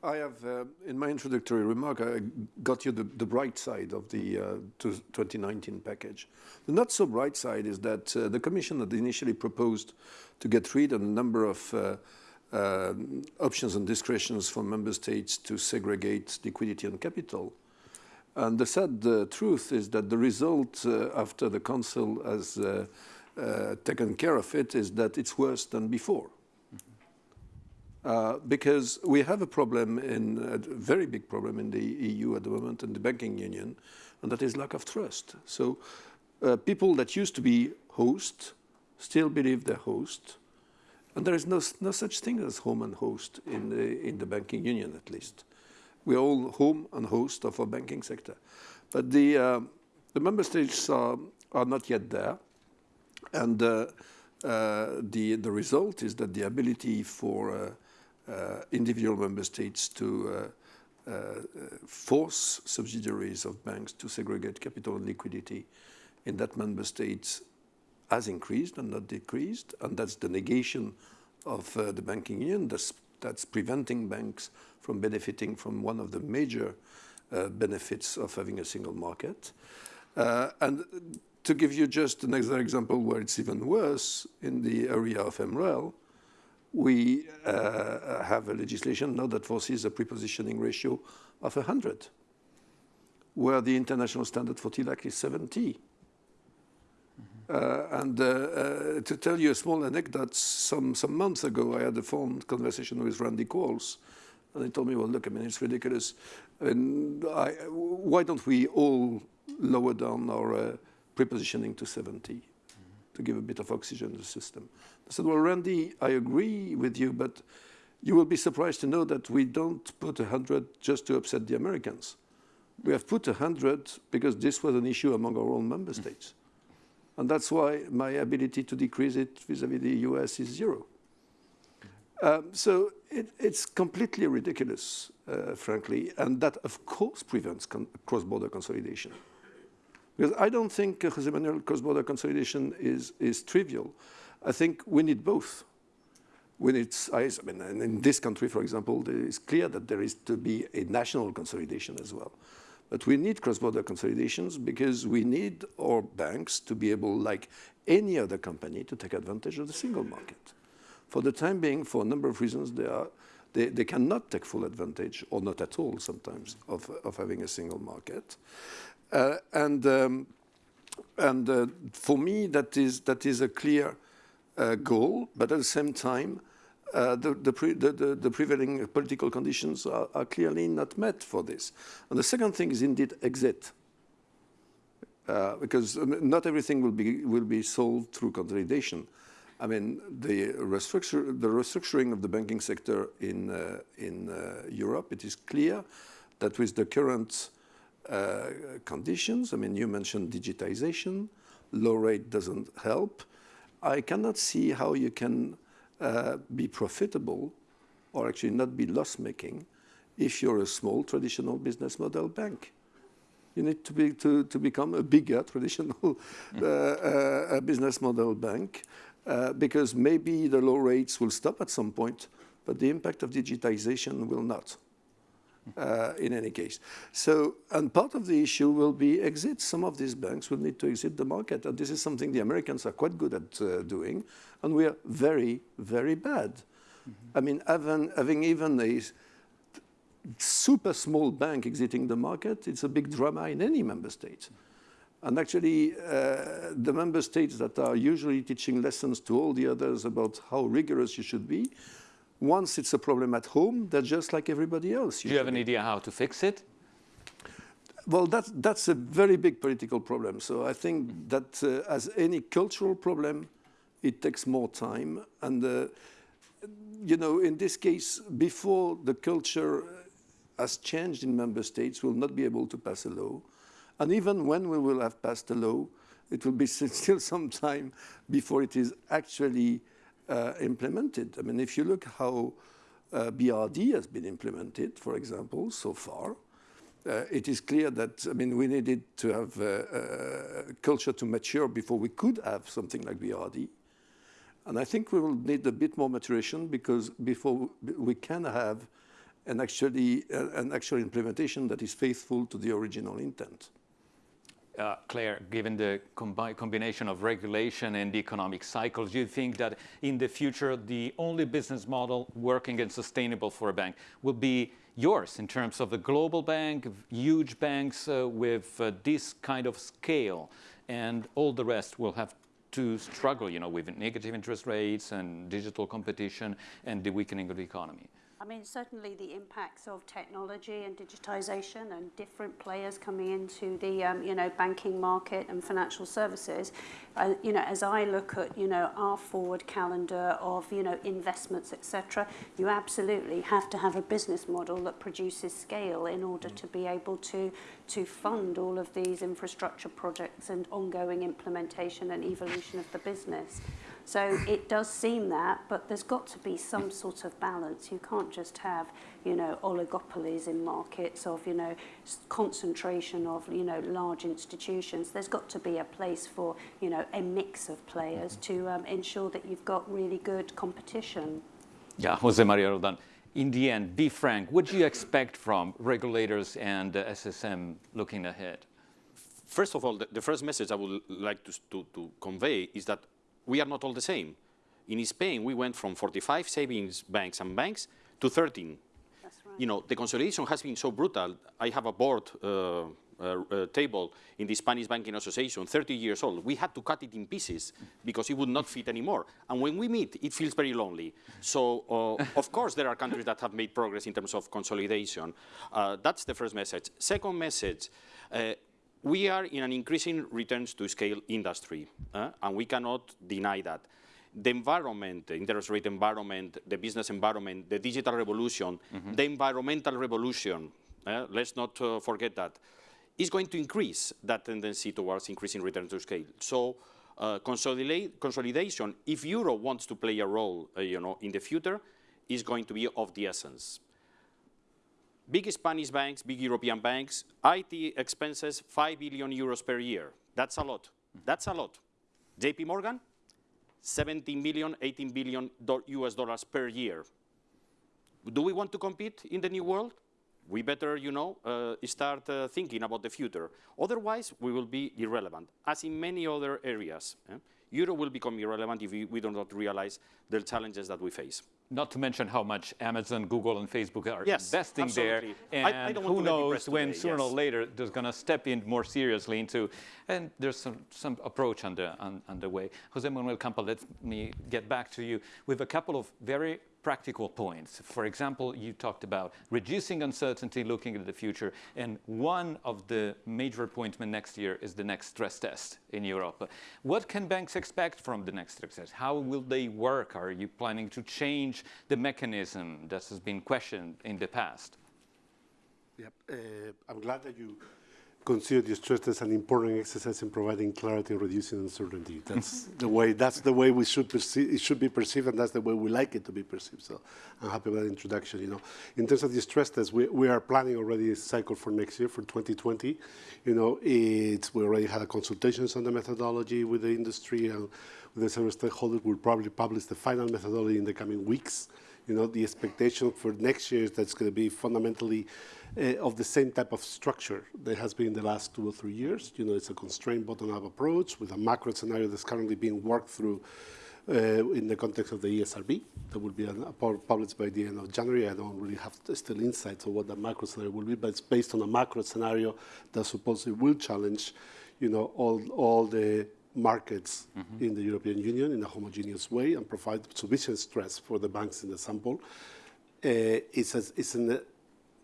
I have, uh, in my introductory remark, I got you the, the bright side of the uh, 2019 package. The not so bright side is that uh, the Commission had initially proposed to get rid of a number of uh, uh, options and discretions for member states to segregate liquidity and capital. And the sad truth is that the result after the Council has taken care of it is that it's worse than before. Uh, because we have a problem in a very big problem in the EU at the moment in the banking union, and that is lack of trust. So uh, people that used to be host still believe they're host, and there is no, no such thing as home and host in the, in the banking union at least. We're all home and host of our banking sector. But the, uh, the member states are, are not yet there, and uh, uh, the, the result is that the ability for uh, individual member states to force subsidiaries of banks to segregate capital and liquidity in that member state has increased and not decreased, and that's the negation of uh, the banking union. That's, that's preventing banks from benefiting from one of the major uh, benefits of having a single market. Uh, and to give you just another example where it's even worse, in the area of MREL, we uh, have a legislation now that foresees a prepositioning ratio of 100, where the international standard for TLAC is 70. Mm-hmm. Uh, and uh, uh, to tell you a small anecdote, some, some months ago, I had a phone conversation with Randy Quarles, and he told me, well, look, I mean, it's ridiculous. And I, why don't we all lower down our uh, prepositioning to 70 mm -hmm. to give a bit of oxygen to the system? I said, well, Randy, I agree with you, but you will be surprised to know that we don't put 100 just to upset the Americans. We have put 100 because this was an issue among our own member states. And that's why my ability to decrease it vis-à-vis -vis the US is zero. Um, so it, it's completely ridiculous, uh, frankly, and that of course prevents cross-border consolidation. Because I don't think, uh, Jose Manuel, cross-border consolidation is, is trivial. I think we need both. We need, I mean, in this country, for example, it is clear that there is to be a national consolidation as well. But we need cross-border consolidations because we need our banks to be able, like any other company, to take advantage of the single market. For the time being, for a number of reasons, they, are, they, they cannot take full advantage, or not at all sometimes, of, of having a single market. Uh, and um, and uh, for me, that is, that is a clear uh, goal, but at the same time, uh, the, the, pre, the, the, prevailing political conditions are, are, clearly not met for this. And the second thing is indeed exit. Uh, because um, not everything will be, will be solved through consolidation. I mean, the, restructure, the restructuring of the banking sector in, uh, in Europe, it is clear that with the current uh, conditions, I mean, you mentioned digitization, low rate doesn't help, I cannot see how you can uh, be profitable or actually not be loss-making if you're a small traditional business model bank. You need to, be, to, to become a bigger <laughs> traditional uh, uh, business model bank uh, because maybe the low rates will stop at some point, but the impact of digitization will not. Uh, in any case. So, and part of the issue will be exit. Some of these banks will need to exit the market. And this is something the Americans are quite good at uh, doing. And we are very, very bad. Mm -hmm. I mean, having, having even a super small bank exiting the market, it's a big drama in any member state. And actually, uh, the member states that are usually teaching lessons to all the others about how rigorous you should be, once it's a problem at home, they're just like everybody else. Do you have an idea how to fix it? Well, that, that's a very big political problem. So I think that uh, as any cultural problem, it takes more time. And, uh, you know, in this case, before the culture has changed in member states, we'll not be able to pass a law. And even when we will have passed a law, it will be <laughs> still some time before it is actually uh, implemented. I mean, if you look how uh, BRRD has been implemented, for example, so far, uh, it is clear that, I mean, we needed to have uh, uh, culture to mature before we could have something like BRRD. And I think we will need a bit more maturation because before we can have an actually uh, an actual implementation that is faithful to the original intent. Uh, Claire, given the combi combination of regulation and economic cycles, do you think that in the future the only business model working and sustainable for a bank will be yours in terms of a global bank, huge banks uh, with uh, this kind of scale, and all the rest will have to struggle, you know, with negative interest rates and digital competition and the weakening of the economy? I mean, certainly the impacts of technology and digitization and different players coming into the, um, you know, banking market and financial services, uh, you know, as I look at, you know, our forward calendar of, you know, investments, etc., you absolutely have to have a business model that produces scale in order mm. to be able to, to fund all of these infrastructure projects and ongoing implementation and evolution of the business. So it does seem that, but there's got to be some sort of balance. You can't just have, you know, oligopolies in markets of, you know, concentration of, you know, large institutions. There's got to be a place for, you know, a mix of players to um, ensure that you've got really good competition. Yeah, Jose Maria Roldan. In the end, be frank, what do you expect from regulators and uh, SSM looking ahead? First of all, the, the first message I would like to, to, to convey is that we are not all the same. In Spain, we went from 45 savings banks and banks to 13. That's right. You know, the consolidation has been so brutal. I have a board uh, uh, uh, table in the Spanish Banking Association, 30 years old. We had to cut it in pieces because it would not fit anymore. And when we meet, it feels very lonely. So, uh, of course, there are countries that have made progress in terms of consolidation. Uh, that's the first message. Second message, uh, we are in an increasing returns to scale industry, uh, and we cannot deny that. The environment, the interest rate environment, the business environment, the digital revolution, mm -hmm. the environmental revolution, uh, let's not uh, forget that, is going to increase that tendency towards increasing return to scale. So uh, consolidation, if Euro wants to play a role uh, you know, in the future, is going to be of the essence big Spanish banks, big European banks, IT expenses 5 billion euros per year. That's a lot. That's a lot. JP Morgan, 17 billion, 18 billion US dollars per year. Do we want to compete in the new world? We better, you know, uh, start uh, thinking about the future. Otherwise, we will be irrelevant, as in many other areas. Eh? Euro will become irrelevant if we, we do not realize the challenges that we face. Not to mention how much Amazon, Google, and Facebook are yes, investing absolutely. there. And I, I who knows when today, sooner yes. or later they're going to step in more seriously into, and there's some, some approach under, on, underway. Jose Manuel Campa, let me get back to you with a couple of very practical points. For example, you talked about reducing uncertainty, looking at the future, and one of the major appointments next year is the next stress test in Europe. What can banks expect from the next stress test? How will they work? Are you planning to change the mechanism that has been questioned in the past? Yep. Uh, I'm glad that you consider the stress test an important exercise in providing clarity and reducing uncertainty. Mm-hmm. That's the way. That's the way we should perceive. It should be perceived, and that's the way we like it to be perceived. So I'm happy with that introduction. You know, in terms of the stress test, we, we are planning already a cycle for next year for 2020. You know, it's we already had consultations on the methodology with the industry and with the several stakeholders. We'll probably publish the final methodology in the coming weeks You know, the expectation for next year is that's going to be fundamentally uh, of the same type of structure that has been in the last two or three years. You know, it's a constrained bottom-up approach with a macro scenario that's currently being worked through uh, in the context of the ESRB. That will be an, published by the end of January. I don't really have still insights on what the macro scenario will be, but it's based on a macro scenario that supposedly will challenge, you know, all, all the markets mm -hmm. in the European Union in a homogeneous way and provide sufficient stress for the banks in the sample. Uh, it's, a, it's a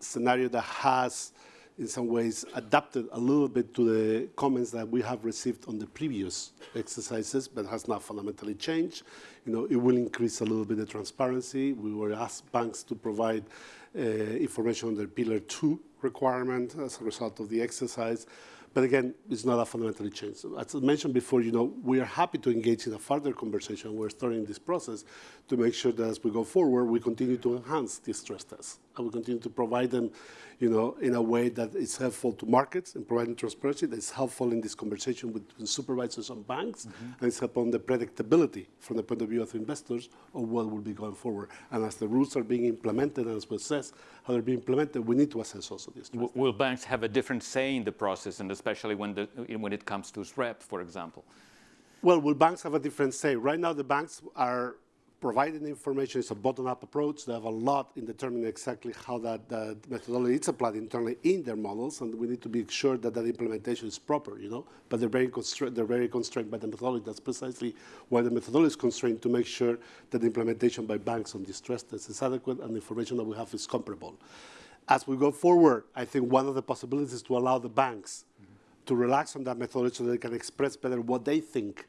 scenario that has in some ways adapted a little bit to the comments that we have received on the previous exercises, but has not fundamentally changed. You know, it will increase a little bit the transparency. We were asked banks to provide uh, information on their Pillar 2 requirement as a result of the exercise. But again, it's not a fundamentally changed. As I mentioned before, you know, we are happy to engage in a further conversation. We're starting this process to make sure that as we go forward, we continue to enhance these stress tests. And we continue to provide them, you know, in a way that is helpful to markets and providing transparency, that is helpful in this conversation with supervisors and banks, mm -hmm. and it's helpful on the predictability from the point of view of investors of what will be going forward. And as the rules are being implemented, and as we assess how they're being implemented, we need to assess also this. Will banks have a different say in the process, and especially when, the, when it comes to SREP, for example? Well, will banks have a different say? Right now, the banks are providing information is a bottom-up approach. They have a lot in determining exactly how that, that methodology is applied internally in their models, and we need to be sure that that implementation is proper, you know. But they're very, they're very constrained by the methodology. That's precisely why the methodology is constrained to make sure that the implementation by banks on distress test is adequate and the information that we have is comparable. As we go forward, I think one of the possibilities is to allow the banks mm -hmm. to relax on that methodology so they can express better what they think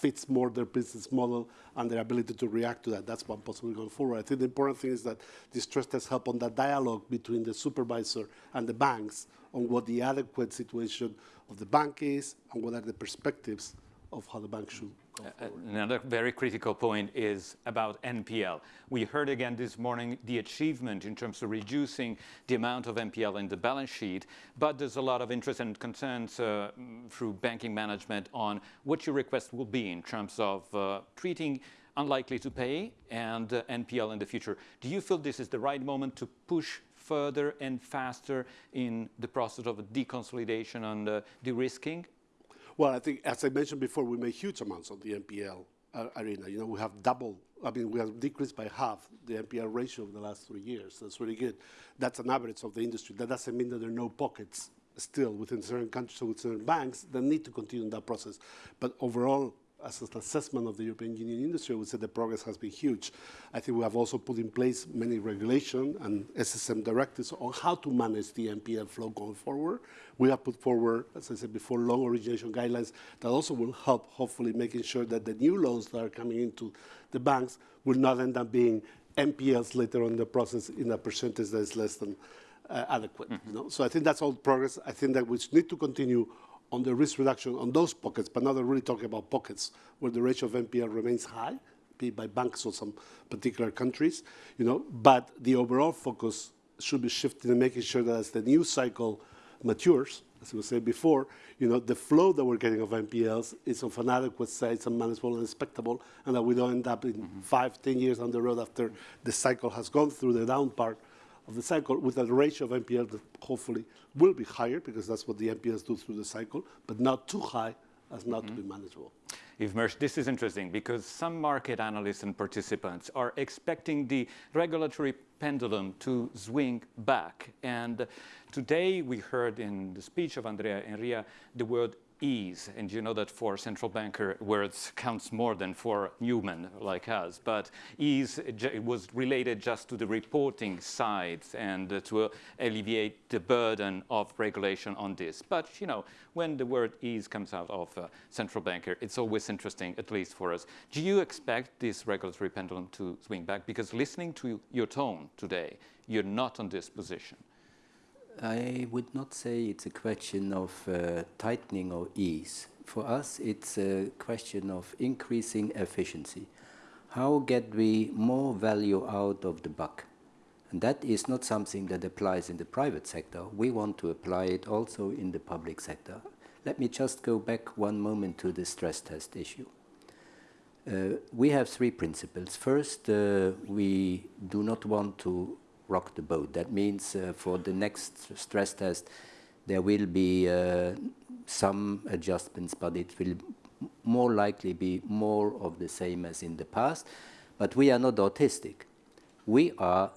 fits more their business model and their ability to react to that. That's one possibility going forward. I think the important thing is that these stress tests help on that dialogue between the supervisor and the banks on what the adequate situation of the bank is and what are the perspectives of how the bank should uh, another very critical point is about NPL. We heard again this morning the achievement in terms of reducing the amount of NPL in the balance sheet, but there's a lot of interest and concerns uh, through banking management on what your request will be in terms of uh, treating unlikely to pay and uh, NPL in the future. Do you feel this is the right moment to push further and faster in the process of deconsolidation and uh, de-risking? Well, I think, as I mentioned before, we made huge amounts on the NPL uh, arena. You know, we have double, I mean, we have decreased by half the NPL ratio over the last three years. That's really good. That's an average of the industry. That doesn't mean that there are no pockets still within certain countries or with certain banks that need to continue that process. But overall, as an assessment of the European Union industry, I would say the progress has been huge. I think we have also put in place many regulation and SSM directives on how to manage the NPL flow going forward. We have put forward, as I said before, loan origination guidelines that also will help, hopefully, making sure that the new loans that are coming into the banks will not end up being NPLs later on in the process in a percentage that is less than uh, adequate. Mm -hmm. you know? So I think that's all progress. I think that we need to continue on the risk reduction on those pockets, but now they're really talking about pockets where the ratio of NPL remains high, be it by banks or some particular countries, you know, but the overall focus should be shifting and making sure that as the new cycle matures, as we said before, you know, the flow that we're getting of NPLs is of an adequate size and manageable and expectable, and that we don't end up in mm -hmm. five, ten years down the road after the cycle has gone through the down part of the cycle with a ratio of NPL that hopefully will be higher because that's what the NPLs do through the cycle, but not too high as not mm -hmm. to be mm-hmm. manageable. Yves Mersch, this is interesting because some market analysts and participants are expecting the regulatory pendulum to swing back. And today we heard in the speech of Andrea Enria the word ease. And you know that for central banker, words counts more than for Newman like us. But ease was related just to the reporting side and to alleviate the burden of regulation on this. But, you know, when the word ease comes out of uh, central banker, it's always interesting, at least for us. Do you expect this regulatory pendulum to swing back? Because listening to your tone today, you're not on this position. I would not say it's a question of uh, tightening or ease. For us, it's a question of increasing efficiency. How get we more value out of the buck? And that is not something that applies in the private sector. We want to apply it also in the public sector. Let me just go back one moment to the stress test issue. Uh, we have three principles. First, uh, we do not want to rock the boat. That means uh, for the next stress test, there will be uh, some adjustments, but it will more likely be more of the same as in the past. But we are not autistic. We are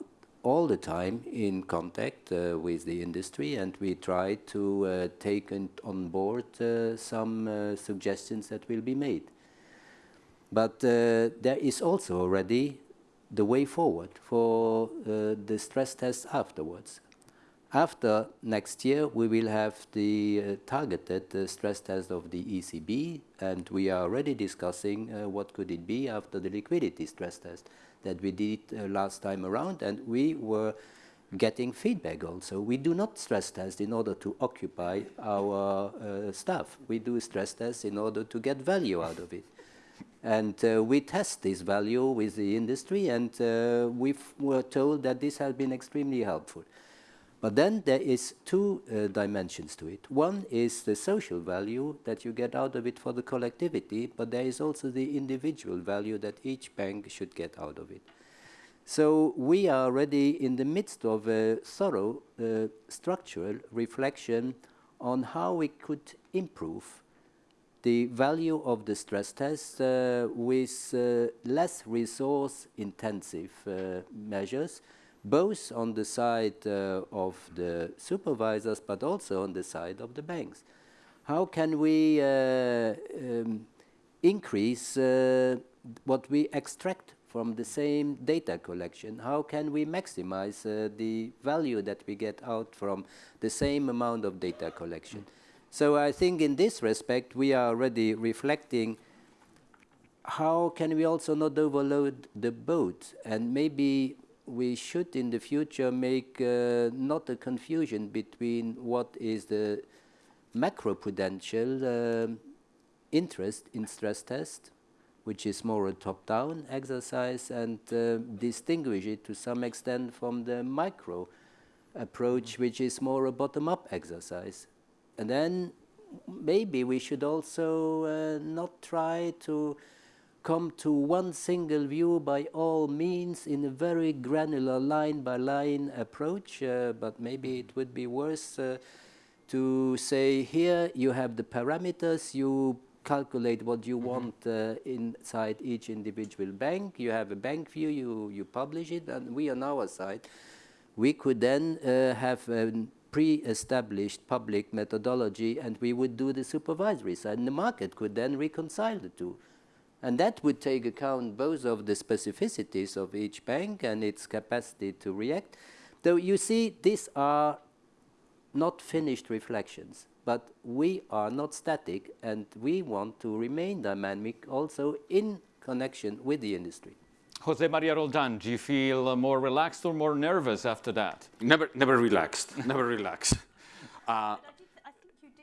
all the time in contact uh, with the industry and we try to uh, take on board uh, some uh, suggestions that will be made. But there is also already the way forward for uh, the stress tests afterwards. After next year, we will have the uh, targeted uh, stress test of the ECB, and we are already discussing uh, what could it be after the liquidity stress test that we did uh, last time around, and we were getting feedback also. We do not stress test in order to occupy our uh, staff. We do stress tests in order to get value out of it. And uh, we test this value with the industry, and uh, we were told that this has been extremely helpful. But then there is two uh, dimensions to it. One is the social value that you get out of it for the collectivity, but there is also the individual value that each bank should get out of it. So we are already in the midst of a thorough uh, structural reflection on how we could improve the value of the stress test uh, with uh, less resource intensive uh, measures both on the side uh, of the supervisors but also on the side of the banks. How can we uh, um, increase uh, what we extract from the same data collection? How can we maximize the value that we get out from the same amount of data collection? So I think in this respect we are already reflecting how can we also not overload the boat and maybe we should in the future make uh, not a confusion between what is the macroprudential uh, interest in stress test, which is more a top-down exercise, and uh, distinguish it to some extent from the micro approach, which is more a bottom-up exercise. And then maybe we should also uh, not try to come to one single view by all means in a very granular line by line approach, uh, but maybe it would be worse uh, to say here you have the parameters, you calculate what you mm -hmm. want uh, inside each individual bank, you have a bank view, you, you publish it, and we on our side, we could then uh, have pre-established public methodology and we would do the supervisory side, and the market could then reconcile the two. And that would take account both of the specificities of each bank and its capacity to react. Though you see, these are not finished reflections, but we are not static and we want to remain dynamic also in connection with the industry. Jose Maria Roldan, do you feel more relaxed or more nervous after that? Never, never relaxed, <laughs> never relaxed. Uh,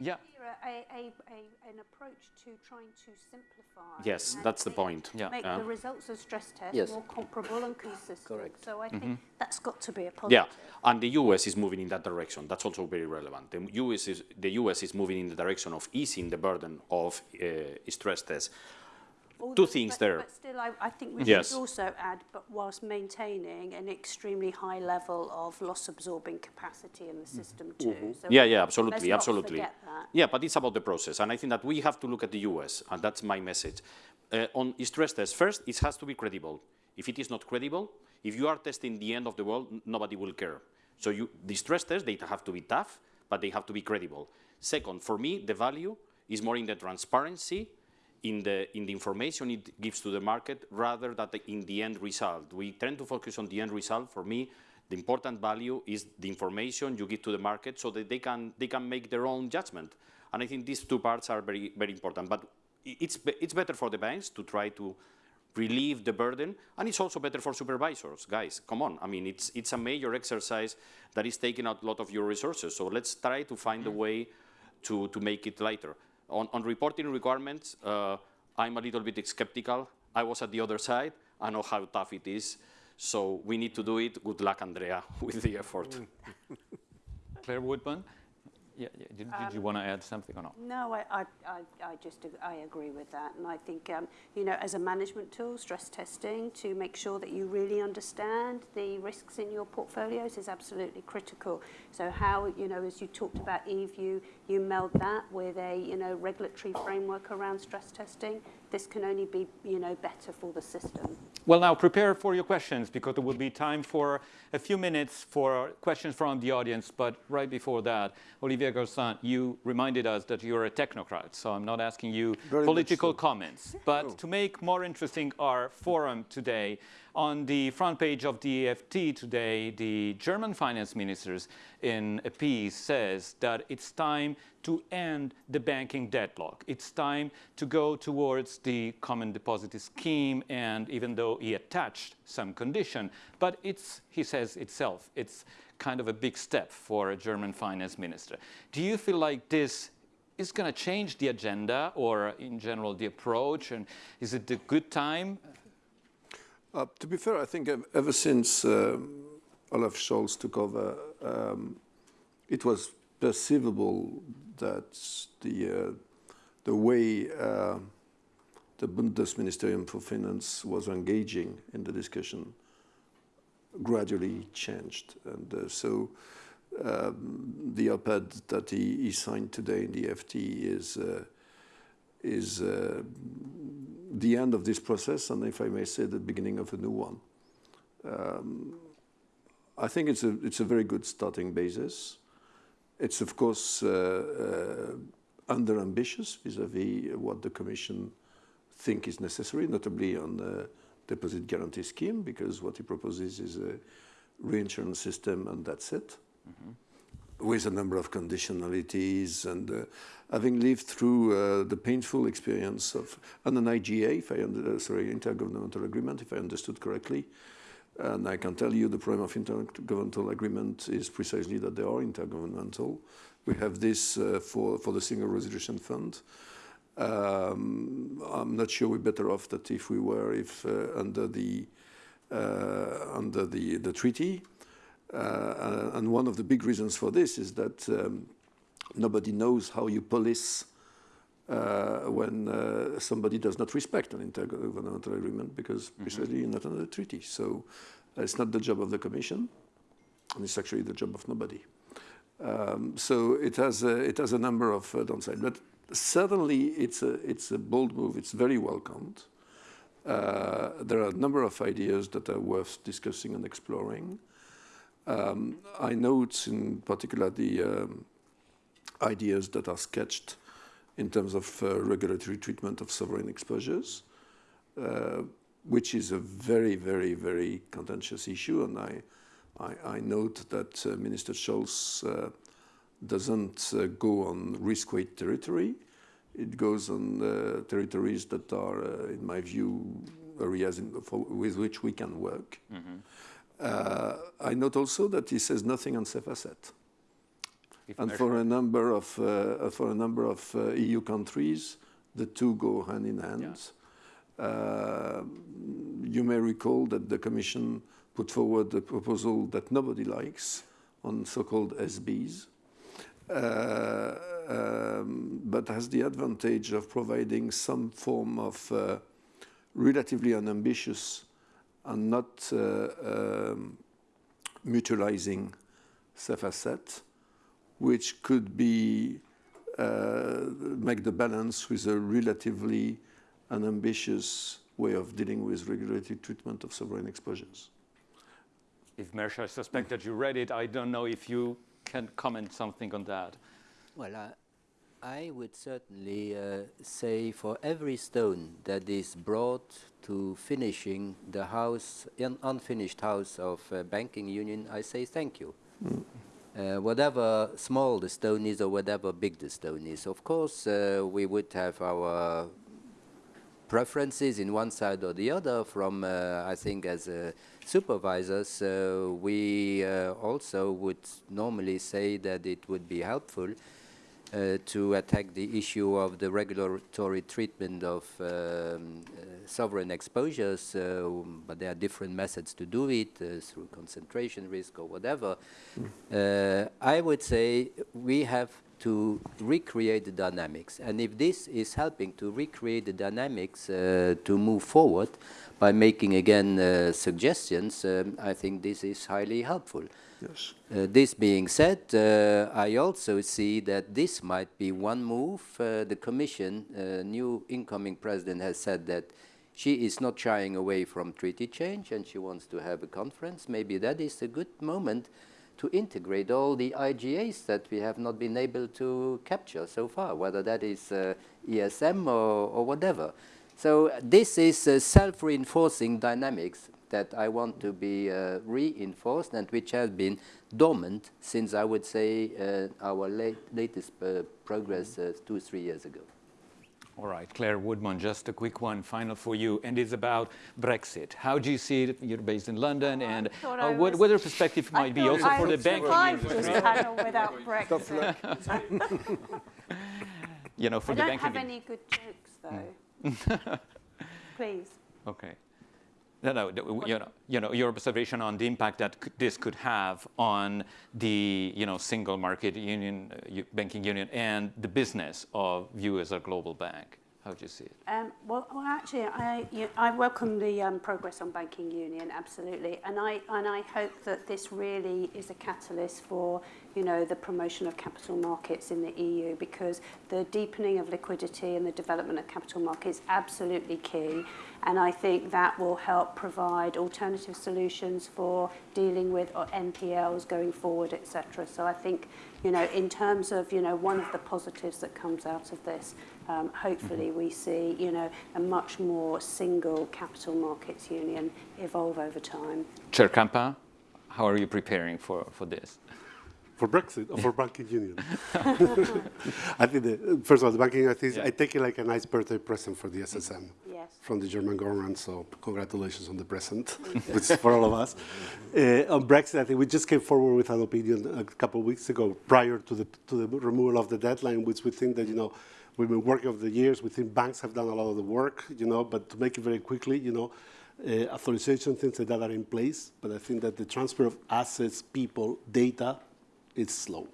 yeah a, a, a, an approach to trying to simplify. Yes, that's the point. Yeah. Make the results of stress tests yes. more comparable and consistent. Correct. So I mm -hmm. think that's got to be a positive. Yeah, and the US is moving in that direction. That's also very relevant. The US is, the US is moving in the direction of easing the burden of uh, stress tests two things but, there. But still, I, I think we yes. should also add, but whilst maintaining an extremely high level of loss absorbing capacity in the mm-hmm. system too. Mm -hmm. so yeah, yeah, absolutely, absolutely. Yeah, but it's about the process, and I think that we have to look at the US, and that's my message. Uh, on stress tests, first, it has to be credible. If it is not credible, if you are testing the end of the world, nobody will care. So you, the stress tests, they have to be tough, but they have to be credible. Second, for me, the value is more in the transparency in the, in the information it gives to the market rather than in the end result. We tend to focus on the end result. For me, the important value is the information you give to the market so that they can, they can make their own judgment. And I think these two parts are very, very important. But it's, it's better for the banks to try to relieve the burden, and it's also better for supervisors. Guys, come on. I mean, it's, it's a major exercise that is taking out a lot of your resources. So let's try to find a way to, to make it lighter. On, on reporting requirements, uh, I'm a little bit skeptical. I was at the other side. I know how tough it is. So we need to do it. Good luck, Andrea, <laughs> with the effort. Claire Woodman? Yeah, yeah. Did, did you want to add something or not? No, I, I, I, I just I agree with that, and I think um, you know as a management tool, stress testing to make sure that you really understand the risks in your portfolios is absolutely critical. So how you know as you talked about Yves, you you meld that with a you know regulatory framework around stress testing. This can only be you know better for the system. Well, now prepare for your questions because there will be time for a few minutes for questions from the audience. But right before that, Olivier Guersent, you reminded us that you're a technocrat. So I'm not asking you Very political so. comments. But No. to make more interesting our forum today, on the front page of the FT today, the German finance ministers in a piece says that it's time to end the banking deadlock. It's time to go towards the common deposit scheme, and even though he attached some condition, but it's, he says itself, it's kind of a big step for a German finance minister. Do you feel like this is going to change the agenda or in general the approach, and is it a good time? Uh, to be fair, I think ever since um, Olaf Scholz took over, um, it was perceivable that the uh, the way uh, the Bundesministerium for Finance was engaging in the discussion gradually changed, and uh, so um, the op-ed that he, he signed today in the FT is uh, is uh, the end of this process, and if I may say, the beginning of a new one. Um, I think it's a it's a very good starting basis. It's of course uh, uh, under ambitious vis-à-vis what the Commission think is necessary, notably on the deposit guarantee scheme, because what he proposes is a reinsurance system, and that's it with a number of conditionalities and uh, having lived through uh, the painful experience of on an IGA, if I under, uh, sorry, intergovernmental agreement, if I understood correctly. And I can tell you the problem of intergovernmental agreement is precisely that they are intergovernmental. We have this uh, for, for the Single Resolution Fund. Um, I'm not sure we're better off that if we were if uh, under the uh, under the, the treaty. Uh, and one of the big reasons for this is that um, nobody knows how you police uh, when uh, somebody does not respect an intergovernmental agreement because precisely you're not under the treaty. So uh, it's not the job of the Commission, and it's actually the job of nobody. Um, so it has a, it has a number of uh, downsides, but certainly it's a it's a bold move. It's very welcomed. Uh, there are a number of ideas that are worth discussing and exploring. Um, I note in particular the um, ideas that are sketched in terms of uh, regulatory treatment of sovereign exposures, uh, which is a very, very, very contentious issue. And I, I, I note that uh, Minister Scholz uh, doesn't uh, go on risk-weight territory. It goes on uh, territories that are, in my view, areas in, for, with which we can work. Uh, I note also that he says nothing on safe asset. And for a number of uh, for a number of uh, EU countries, the two go hand in hand. Uh, you may recall that the Commission put forward a proposal that nobody likes on so-called SBs, uh, um, but has the advantage of providing some form of uh, relatively unambitious and not uh, um, mutualizing safe asset, which could be uh, make the balance with a relatively unambitious way of dealing with regulatory treatment of sovereign exposures. Yves Mersch, I suspect that you read it. I don't know if you can comment something on that. Well, I, would certainly uh, say for every stone that is brought to finishing the house, un unfinished house of uh, banking union, I say thank you. Uh, whatever small the stone is or whatever big the stone is, of course, uh, we would have our preferences in one side or the other from, uh, I think, as uh, supervisors, uh, we uh, also would normally say that it would be helpful uh, to attack the issue of the regulatory treatment of um, uh, sovereign exposures, uh, but there are different methods to do it, uh, through concentration risk or whatever. Uh, I would say we have to recreate the dynamics. And if this is helping to recreate the dynamics uh, to move forward by making again uh, suggestions, um, I think this is highly helpful. Yes. Uh, this being said, uh, I also see that this might be one move. Uh, the Commission, uh, new incoming president, has said that she is not shying away from treaty change and she wants to have a conference. Maybe that is a good moment to integrate all the IGAs that we have not been able to capture so far, whether that is uh, ESM or, or whatever. So this is uh, self-reinforcing dynamics that I want to be uh, reinforced and which has been dormant since I would say uh, our late, latest uh, progress uh, two, three years ago. All right, Claire Woodman, just a quick one, final for you, and it's about Brexit. How do you see it? You're based in London, Oh, and uh, I what, what your perspective I might be also I for the would banking survive industry? this panel without <laughs> Brexit. <laughs> You know, for I the don't have any good jokes though. <laughs> Please. Okay. No, no, you know, you know, your observation on the impact that this could have on the, you know, single market union, uh, banking union, and the business of you as a global bank. How do you see it? Um, well, well, actually, I, you, I welcome the um, progress on banking union, absolutely. And I, and I hope that this really is a catalyst for you know, the promotion of capital markets in the EU because the deepening of liquidity and the development of capital markets is absolutely key. And I think that will help provide alternative solutions for dealing with uh, NPLs going forward, etc. So I think you know in terms of you know one of the positives that comes out of this. Um, hopefully we see, you know, a much more single capital markets union evolve over time. Chair Campa, how are you preparing for, for this? For Brexit or for <laughs> banking union? <laughs> I think, the, first of all, the banking, I, think, Yeah. I take it like a nice birthday present for the SSM Yes. from the German government, so congratulations on the present, <laughs> which is for all of us. Uh, on Brexit, I think we just came forward with an opinion a couple of weeks ago prior to the, to the removal of the deadline, which we think that, you know, we've been working over the years. We think banks have done a lot of the work, you know, but to make it very quickly, you know, uh, authorization, things like that are in place, but I think that the transfer of assets, people, data, it's slow.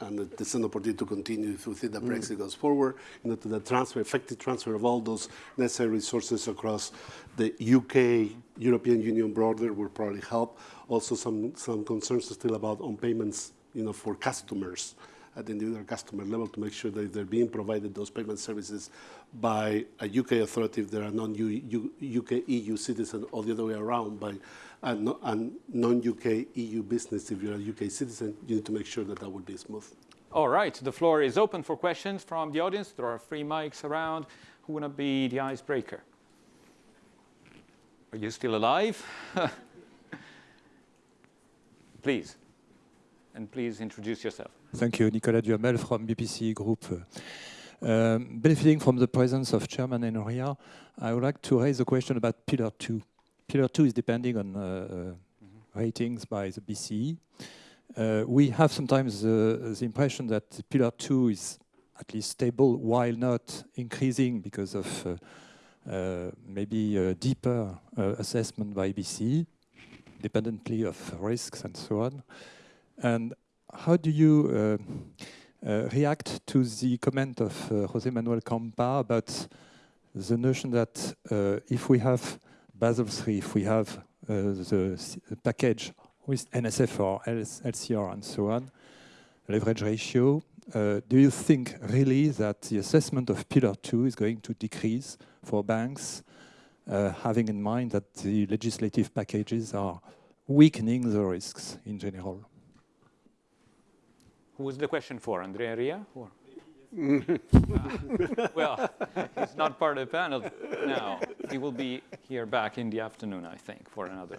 And that there's an opportunity to continue if think that Brexit goes forward, you know, to the transfer, effective transfer of all those necessary resources across the UK, European Union border will probably help. Also, some, some concerns still about on payments, you know, for customers at the individual customer level to make sure that they're being provided those payment services by a UK authority if they're a non-UK EU citizen or the other way around by a no- a non-UK EU business if you're a UK citizen, you need to make sure that that would be smooth. All right, the floor is open for questions from the audience. There are three mics around. Who want to be the icebreaker? Are you still alive? <laughs> please. And please introduce yourself. Thank you. Nicolas Duhamel from BPCE Group. Um, Benefiting from the presence of Chairman Enria, I would like to raise a question about Pillar 2. Pillar 2 is depending on uh, uh, ratings by the BCE. Uh, We have sometimes the impression that Pillar 2 is at least stable while not increasing because of maybe deeper assessment by BCE, dependently of risks and so on. And how do you uh, uh, react to the comment of uh, José Manuel Campa about the notion that if we have Basel III, if we have uh, the package with NSFR, LCR, and so on, leverage ratio, uh, do you think really that the assessment of Pillar 2 is going to decrease for banks, uh, having in mind that the legislative packages are weakening the risks in general? Who is the question for? Andrea Enria? Or? <laughs> well, he's not part of the panel now. He will be here back in the afternoon, I think, for another,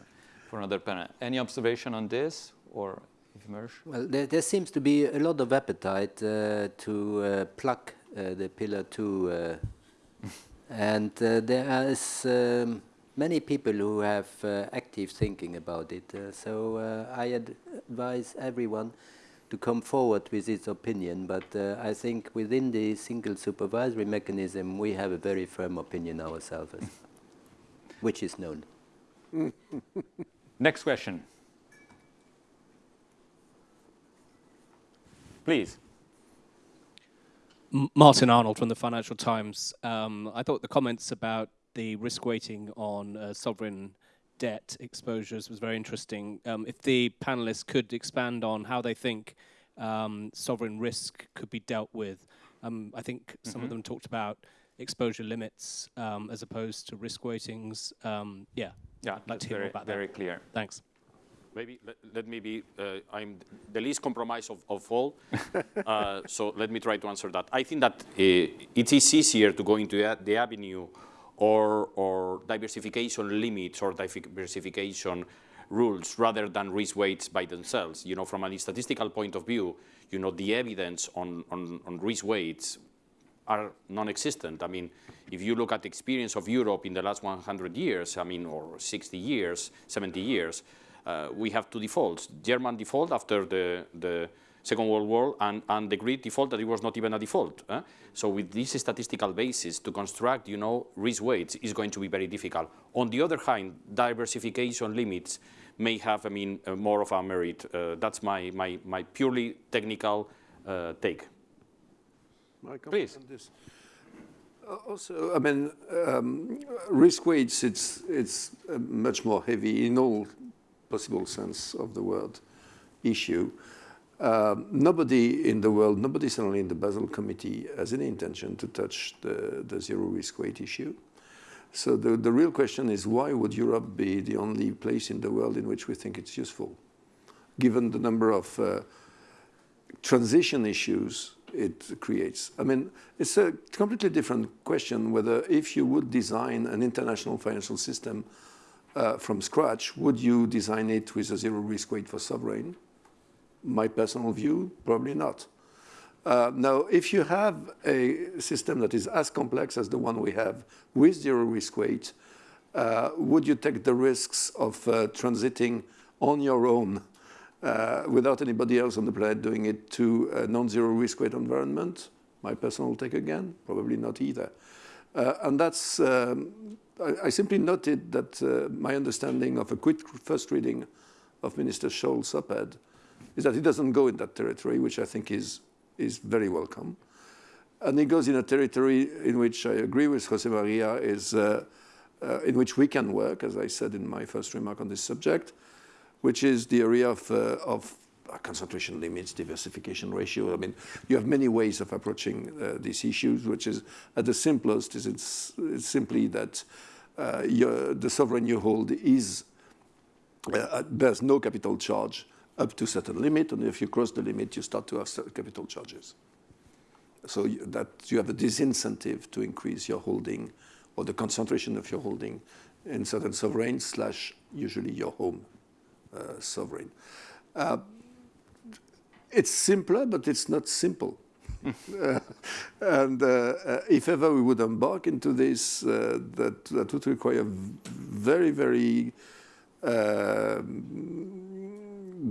for another panel. Any observation on this, or Mersch? Well, there, there seems to be a lot of appetite uh, to uh, plug uh, the Pillar 2. Uh, <laughs> and uh, there is um, many people who have uh, active thinking about it. Uh, so uh, I ad- advise everyone to come forward with its opinion. But uh, I think within the single supervisory mechanism, we have a very firm opinion ourselves, which is known. Next question. Please. M- Martin Arnold from the Financial Times. Um, I thought the comments about the risk weighting on uh, sovereign debt exposures was very interesting. Um, if the panelists could expand on how they think um, sovereign risk could be dealt with. Um, I think some of them talked about exposure limits um, as opposed to risk weightings. Um, yeah, Yeah, I'd like to hear more very, about that. very clear. Thanks. Maybe let, let me be, uh, I'm the least compromised of, of all, uh, so let me try to answer that. I think that uh, it is easier to go into the, the avenue or, or diversification limits or diversification rules rather than risk weights by themselves. You know, from a statistical point of view, you know, the evidence on, on, on risk weights are non-existent. I mean, if you look at the experience of Europe in the last 100 years, I mean, or 60 years, 70 years, uh, we have two defaults. German default after the, the Second World War and, and the Greek default that it was not even a default. eh? So with this statistical basis to construct, you know, risk weights is going to be very difficult. On the other hand, diversification limits may have, I mean, uh, more of a merit. Uh, that's my, my, my purely technical uh, take. Please. on this. Uh, Also, I mean, um, risk weights, it's, it's much more heavy in all possible sense of the word issue. Um, nobody in the world, nobody certainly in the Basel Committee has any intention to touch the, the zero risk weight issue. So the, the real question is why would Europe be the only place in the world in which we think it's useful? Given the number of uh, transition issues it creates. I mean, it's a completely different question whether if you would design an international financial system uh, from scratch, would you design it with a zero risk weight for sovereign? My personal view, probably not. Uh, now, if you have a system that is as complex as the one we have with zero risk weight, uh, would you take the risks of uh, transiting on your own uh, without anybody else on the planet doing it to a non-zero risk weight environment? My personal take again, probably not either. Uh, and that's, um, I, I simply noted that uh, my understanding of a quick first reading of Minister Scholz' op-ed is that he doesn't go in that territory, which I think is, is very welcome. And he goes in a territory in which I agree with Jose Maria, is uh, uh, in which we can work, as I said in my first remark on this subject, which is the area of, uh, of concentration limits, diversification ratio. I mean, you have many ways of approaching uh, these issues, which is at the simplest is it's, it's simply that uh, your, the sovereign you hold is uh, there's no capital charge up to a certain limit, and if you cross the limit, you start to have capital charges. So that you have a disincentive to increase your holding or the concentration of your holding in certain sovereigns slash usually your home uh, sovereign. Uh, it's simpler, but it's not simple. <laughs> Uh, and uh, uh, if ever we would embark into this, uh, that, that would require very, very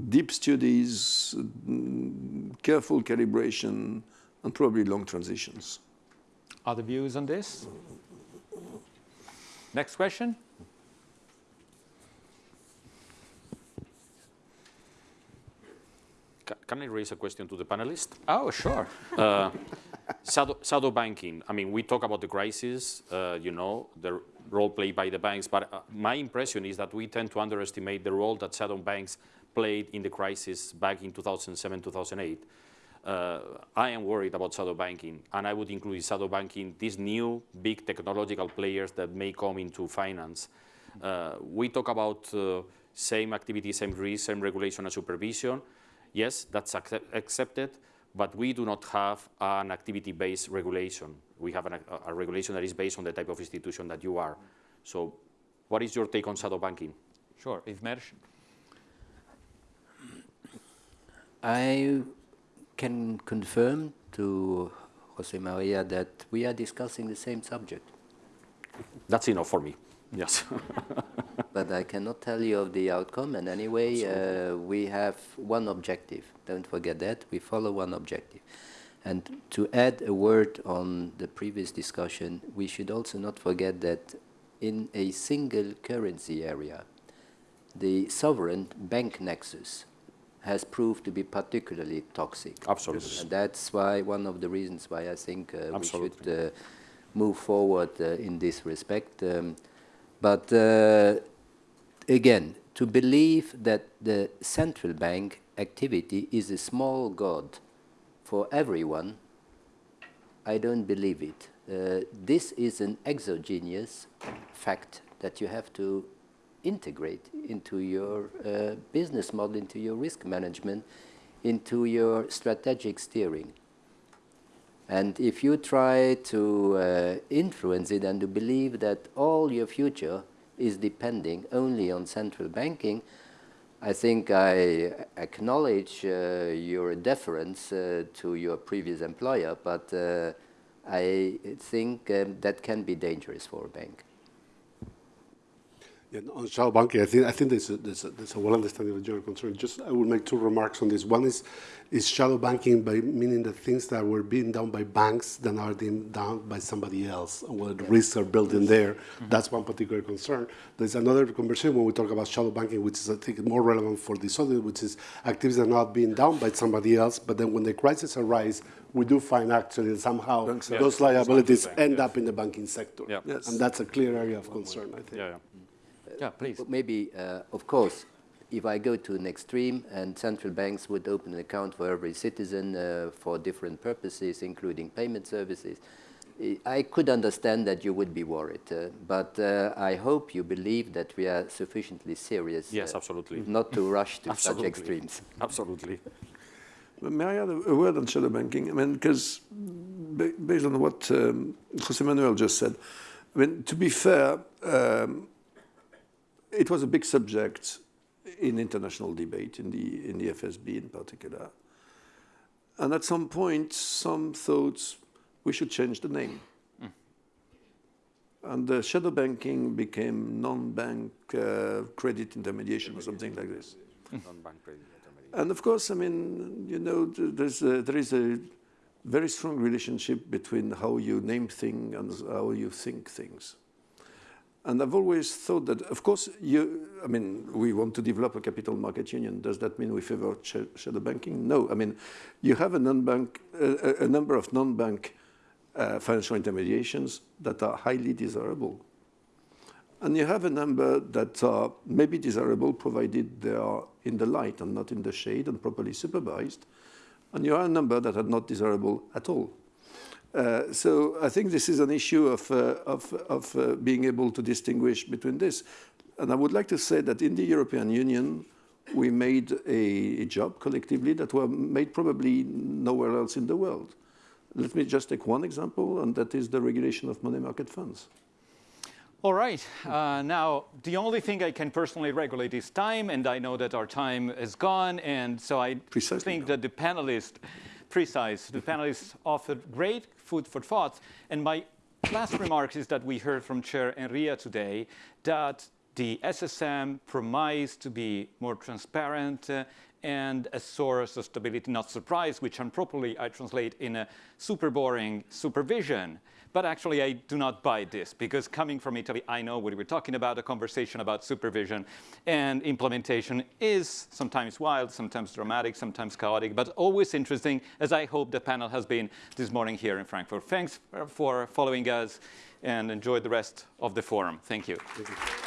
deep studies, careful calibration, and probably long transitions. Other views on this? Next question? Can I raise a question to the panelists? Oh, sure. Uh, shadow, shadow banking. I mean, we talk about the crisis, uh, you know, the role played by the banks, but uh, my impression is that we tend to underestimate the role that shadow banks played in the crisis back in 2007, 2008. Uh, I am worried about shadow banking, and I would include in shadow banking these new big technological players that may come into finance. Uh, we talk about uh, same activity, same risk, same regulation and supervision. Yes, that's accept- accepted, but we do not have an activity-based regulation. We have an, a, a regulation that is based on the type of institution that you are. So what is your take on shadow banking? Sure. Yves Mersch? I can confirm to Jose Maria that we are discussing the same subject, That's enough for me. Yes. <laughs> but I cannot tell you of the outcome. And anyway, uh, we have one objective. Don't forget that. We follow one objective. And to add a word on the previous discussion, we should also not forget that in a single currency area, the sovereign bank nexus has proved to be particularly toxic. Absolutely. And that's why one of the reasons why I think uh, we should uh, move forward uh, in this respect. Um, but again, to believe that the central bank activity is a small god for everyone, I don't believe it. Uh, this is an exogenous fact that you have to integrate into your uh, business model, into your risk management, into your strategic steering. And if you try to uh, influence it and to believe that all your future is depending only on central banking, I think I acknowledge uh, your deference uh, to your previous employer, but uh, I think um, that can be dangerous for a bank. Yeah, on shadow banking, I think I think there's a, there's a, there's a well understanding of your concern. Just I will make two remarks on this. One is is shadow banking by meaning the things that were being done by banks that are being done by somebody else, and where the risks are built in there. Mm-hmm. That's one particular concern. There's another conversation when we talk about shadow banking, which is I think more relevant for this other, which is activities that are not being done by somebody else, but then when the crisis arises, we do find actually that somehow Banks are- those liabilities bank, end yes. up in the banking sector. Yeah. Yes. And that's a clear area of concern, I think. Yeah, mm-hmm. Yeah. Yeah, please. Maybe, uh, of course, if I go to an extreme and central banks would open an account for every citizen uh, for different purposes, including payment services, I- I could understand that you would be worried. Uh, but uh, I hope you believe that we are sufficiently serious Yes, uh, absolutely. not to rush to <laughs> such extremes. Absolutely. But May I add a a word on shadow banking? I mean, because based on what um, Jose Manuel just said, I mean, to be fair, um, it was a big subject in international debate, in the, in the FSB in particular. And at some point, some thought we should change the name. And the shadow banking became non-bank uh, credit intermediation or something like this. Non-bank credit intermediary. And of course, I mean, you know, there's a, there is a very strong relationship between how you name things and how you think things. And I've always thought that, of course, you, I mean, we want to develop a capital market union. Does that mean we favor sh- shadow banking? No. I mean, you have a non-bank, a a number of non-bank uh, financial intermediations that are highly desirable. And you have a number that are maybe desirable provided they are in the light and not in the shade and properly supervised. And you have a number that are not desirable at all. Uh, so I think this is an issue of, uh, of, of uh, being able to distinguish between this. And I would like to say that in the European Union, we made a, a job collectively that were made probably nowhere else in the world. Let me just take one example, and that is the regulation of money market funds. All right. Uh, now, the only thing I can personally regulate is time, and I know that our time is gone, and so I Precisely think now. that the panelists, precise, the panelists offered great food for thought. And my last remark is that we heard from Chair Enria today that the SSM promised to be more transparent uh, and a source of stability, not surprise, which improperly I translate in a super boring supervision. But actually, I do not buy this because coming from Italy, I know what we're talking about. A conversation about supervision and implementation is sometimes wild, sometimes dramatic, sometimes chaotic, but always interesting, as I hope the panel has been this morning here in Frankfurt. Thanks for following us and enjoy the rest of the forum. Thank you. Thank you.